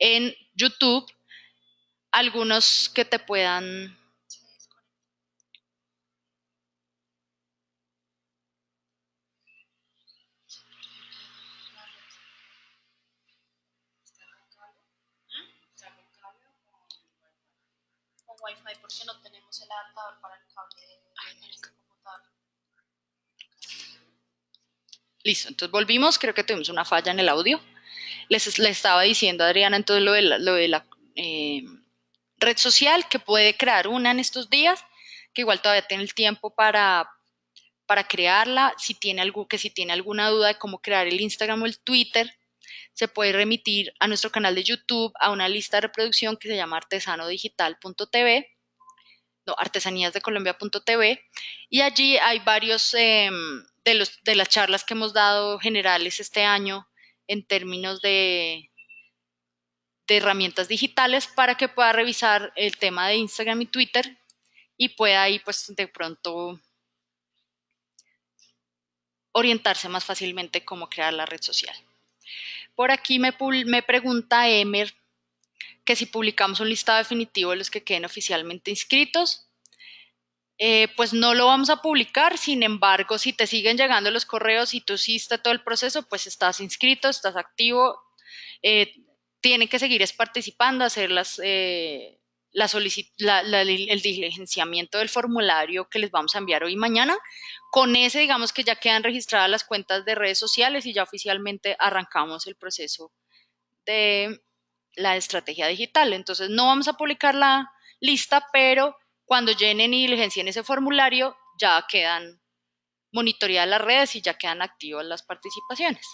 en YouTube algunos que te puedan Wi-Fi porque no para el cable de, este computador. Listo, entonces volvimos, creo que tuvimos una falla en el audio. Les, estaba diciendo Adriana entonces lo de la, lo de la eh, red social que puede crear una en estos días. que igual todavía tiene el tiempo para, para crearla. Si tiene algo, que si tiene alguna duda de cómo crear el Instagram o el Twitter, se puede remitir a nuestro canal de YouTube, a una lista de reproducción que se llama artesanodigital.tv, no, artesaníasdecolombia.tv, y allí hay varios em, de, los, de las charlas que hemos dado generales este año en términos de, de herramientas digitales para que pueda revisar el tema de Instagram y Twitter y pueda ahí pues de pronto orientarse más fácilmente cómo crear la red social. Por aquí me, me pregunta Emer que si publicamos un listado definitivo de los que queden oficialmente inscritos. Eh, pues no lo vamos a publicar, sin embargo, si te siguen llegando los correos y tú hiciste todo el proceso, pues estás inscrito, estás activo, eh, tienen que seguir participando, hacer las, eh, el diligenciamiento del formulario que les vamos a enviar hoy y mañana. Con ese, digamos que ya quedan registradas las cuentas de redes sociales y ya oficialmente arrancamos el proceso de la estrategia digital. Entonces, no vamos a publicar la lista, pero cuando llenen y diligencien ese formulario, ya quedan monitoreadas las redes y ya quedan activas las participaciones.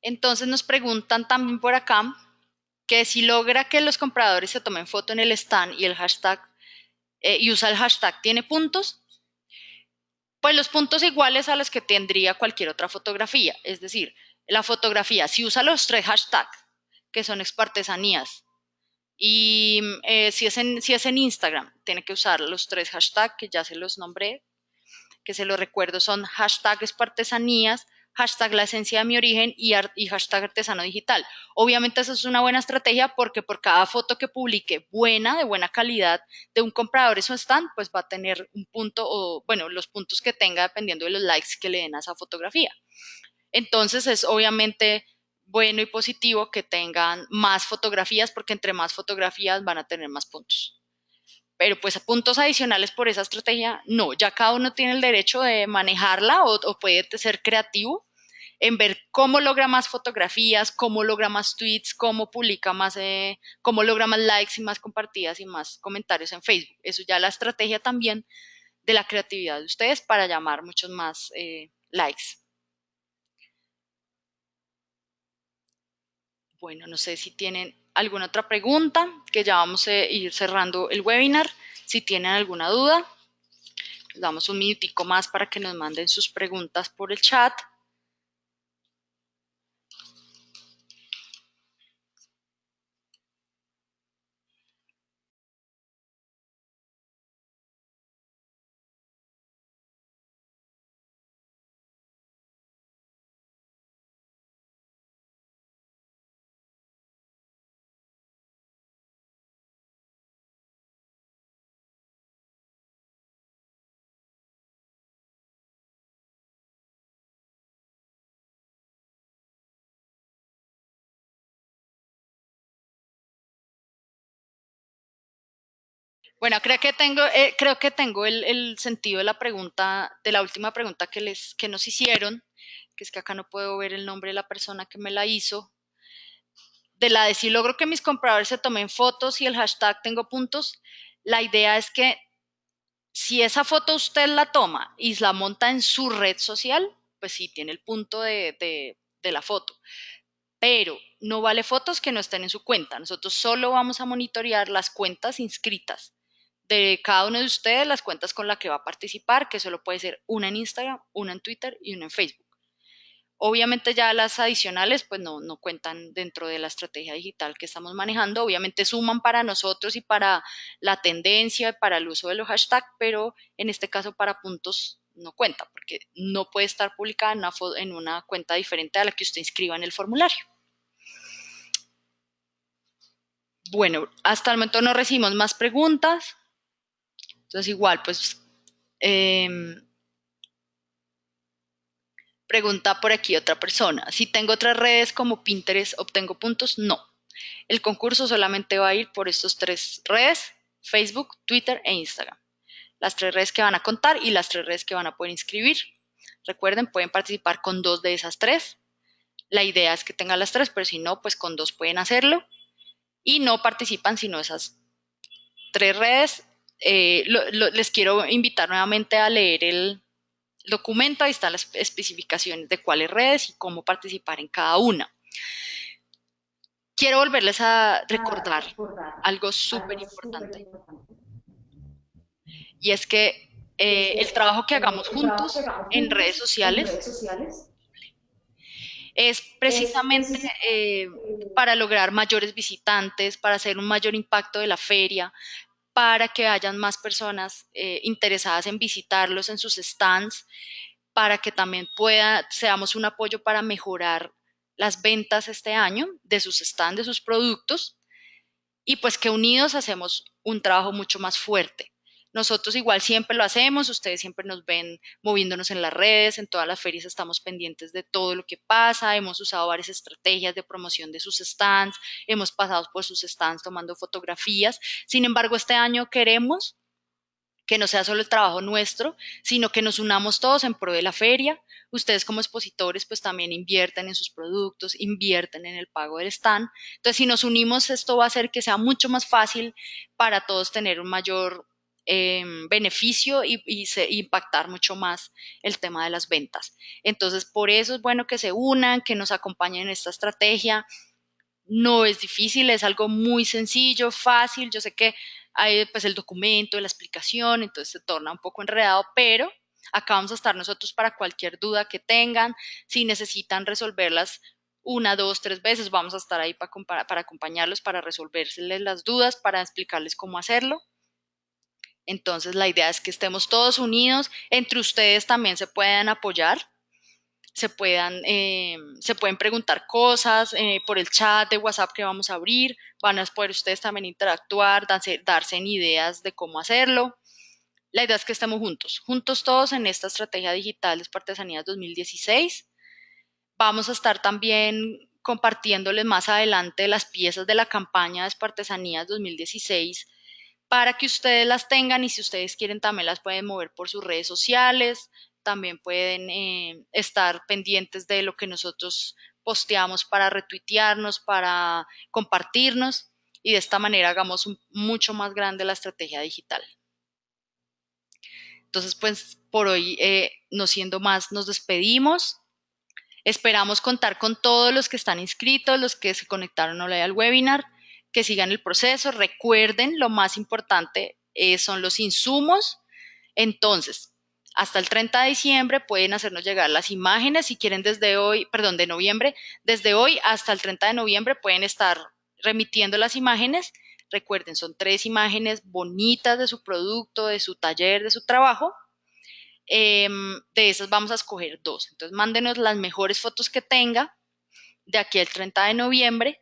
Entonces nos preguntan también por acá que si logra que los compradores se tomen foto en el stand y el hashtag eh, y usa el hashtag tiene puntos, pues los puntos iguales a los que tendría cualquier otra fotografía. Es decir, la fotografía, si usa los tres hashtags, que son expartesanías, y eh, si, es en, si es en Instagram, tiene que usar los tres hashtags que ya se los nombré, que se los recuerdo, son hashtag hashtag la esencia de mi origen y, hashtag artesano digital. Obviamente eso es una buena estrategia porque por cada foto que publique buena, de buena calidad, de un comprador en su stand, pues va a tener un punto o, bueno, los puntos que tenga dependiendo de los likes que le den a esa fotografía. Entonces es obviamente bueno y positivo que tengan más fotografías porque entre más fotografías van a tener más puntos. Pero pues puntos adicionales por esa estrategia, no, ya cada uno tiene el derecho de manejarla o, o puede ser creativo en ver cómo logra más fotografías, cómo logra más tweets, cómo publica más, eh, cómo logra más likes y más compartidas y más comentarios en Facebook. Eso ya la estrategia también de la creatividad de ustedes para llamar muchos más eh, likes. Bueno, no sé si tienen alguna otra pregunta, que ya vamos a ir cerrando el webinar. Si tienen alguna duda, damos un minutico más para que nos manden sus preguntas por el chat. Bueno, creo que tengo, eh, creo que tengo el, sentido de la pregunta, de la última pregunta que, les, que nos hicieron, que es que acá no puedo ver el nombre de la persona que me la hizo. De la de si logro que mis compradores se tomen fotos y el hashtag tengo puntos, la idea es que si esa foto usted la toma y la monta en su red social, pues sí, tiene el punto de, de la foto. Pero no vale fotos que no estén en su cuenta. Nosotros solo vamos a monitorear las cuentas inscritas de cada uno de ustedes las cuentas con las que va a participar, que solo puede ser una en Instagram, una en Twitter y una en Facebook. Obviamente ya las adicionales pues no, no cuentan dentro de la estrategia digital que estamos manejando, obviamente suman para nosotros y para la tendencia, para el uso de los hashtags, pero en este caso para puntos no cuenta, porque no puede estar publicada en una cuenta diferente a la que usted inscriba en el formulario. Bueno, hasta el momento no recibimos más preguntas. Entonces igual, pues, em, pregunta por aquí otra persona. Si tengo otras redes como Pinterest, ¿obtengo puntos? No. El concurso solamente va a ir por estas tres redes, Facebook, Twitter e Instagram. Las tres redes que van a contar y las tres redes que van a poder inscribir. Recuerden, pueden participar con dos de esas tres. La idea es que tengan las tres, pero si no, pues con dos pueden hacerlo. y no participan sino esas tres redes. Eh, les quiero invitar nuevamente a leer el documento, ahí están las especificaciones de cuáles redes y cómo participar en cada una. Quiero volverles a recordar algo súper importante. Y es que eh, el trabajo que hagamos juntos en redes sociales es precisamente eh, para lograr mayores visitantes, para hacer un mayor impacto de la feria, para que hayan más personas eh, interesadas en visitarlos en sus stands, para que también pueda, seamos un apoyo para mejorar las ventas este año de sus stands, de sus productos, y pues que unidos hacemos un trabajo mucho más fuerte. Nosotros igual siempre lo hacemos, ustedes siempre nos ven moviéndonos en las redes, en todas las ferias estamos pendientes de todo lo que pasa, hemos usado varias estrategias de promoción de sus stands, hemos pasado por sus stands tomando fotografías. Sin embargo, este año queremos que no sea solo el trabajo nuestro, sino que nos unamos todos en pro de la feria. Ustedes como expositores pues también invierten en sus productos, invierten en el pago del stand. Entonces, si nos unimos, esto va a hacer que sea mucho más fácil para todos tener un mayor Em, beneficio y, impactar mucho más el tema de las ventas. Entonces, por eso es bueno que se unan, que nos acompañen en esta estrategia. No es difícil, es algo muy sencillo, fácil. Yo sé que hay pues el documento, la explicación, entonces se torna un poco enredado, pero acá vamos a estar nosotros para cualquier duda que tengan. Si necesitan resolverlas una, dos, tres veces, vamos a estar ahí para, para acompañarlos, para resolverles las dudas, para explicarles cómo hacerlo. Entonces la idea es que estemos todos unidos, entre ustedes también se puedan apoyar, se, puedan, eh, se pueden preguntar cosas eh, por el chat de WhatsApp que vamos a abrir, van a poder ustedes también interactuar, darse, darse ideas de cómo hacerlo. La idea es que estemos juntos, juntos todos en esta estrategia digital de Artesanías 2016. Vamos a estar también compartiéndoles más adelante las piezas de la campaña de Espartesanías 2016 para que ustedes las tengan y si ustedes quieren también las pueden mover por sus redes sociales, también pueden eh, estar pendientes de lo que nosotros posteamos para retuitearnos, para compartirnos y de esta manera hagamos mucho más grande la estrategia digital. Entonces, pues por hoy, eh, no siendo más, nos despedimos. Esperamos contar con todos los que están inscritos, los que se conectaron hoy al webinar que sigan el proceso. Recuerden, lo más importante eh, son los insumos. Entonces, hasta el 30 de diciembre pueden hacernos llegar las imágenes. Si quieren desde hoy, perdón, de noviembre, desde hoy hasta el 30 de noviembre pueden estar remitiendo las imágenes. Recuerden, son tres imágenes bonitas de su producto, de su taller, de su trabajo. Em, de esas vamos a escoger dos. Entonces, mándenos las mejores fotos que tenga de aquí al 30 de noviembre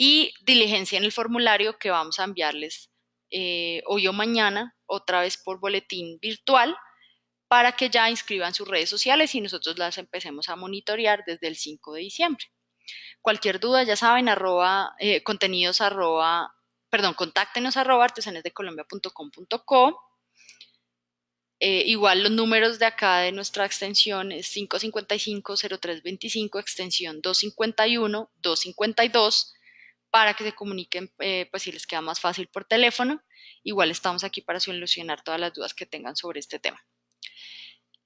y diligencia en el formulario que vamos a enviarles eh, hoy o mañana, otra vez por boletín virtual, para que ya inscriban sus redes sociales y nosotros las empecemos a monitorear desde el 5 de diciembre. Cualquier duda, ya saben, eh, contenidos arroba, perdón, contáctenos arroba artesanesdecolombia.com.co. Eh, igual los números de acá de nuestra extensión es 555-0325, extensión 251-252 para que se comuniquen, eh, pues si les queda más fácil por teléfono. Igual estamos aquí para solucionar todas las dudas que tengan sobre este tema.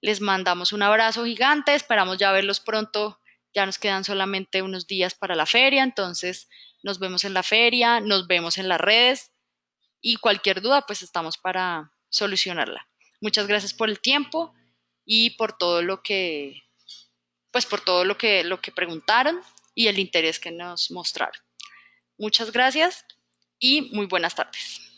Les mandamos un abrazo gigante, esperamos ya verlos pronto. Ya nos quedan solamente unos días para la feria, entonces nos vemos en la feria, nos vemos en las redes y cualquier duda, pues estamos para solucionarla. Muchas gracias por el tiempo y por todo lo que, pues por todo lo que, lo que preguntaron y el interés que nos mostraron. Muchas gracias y muy buenas tardes.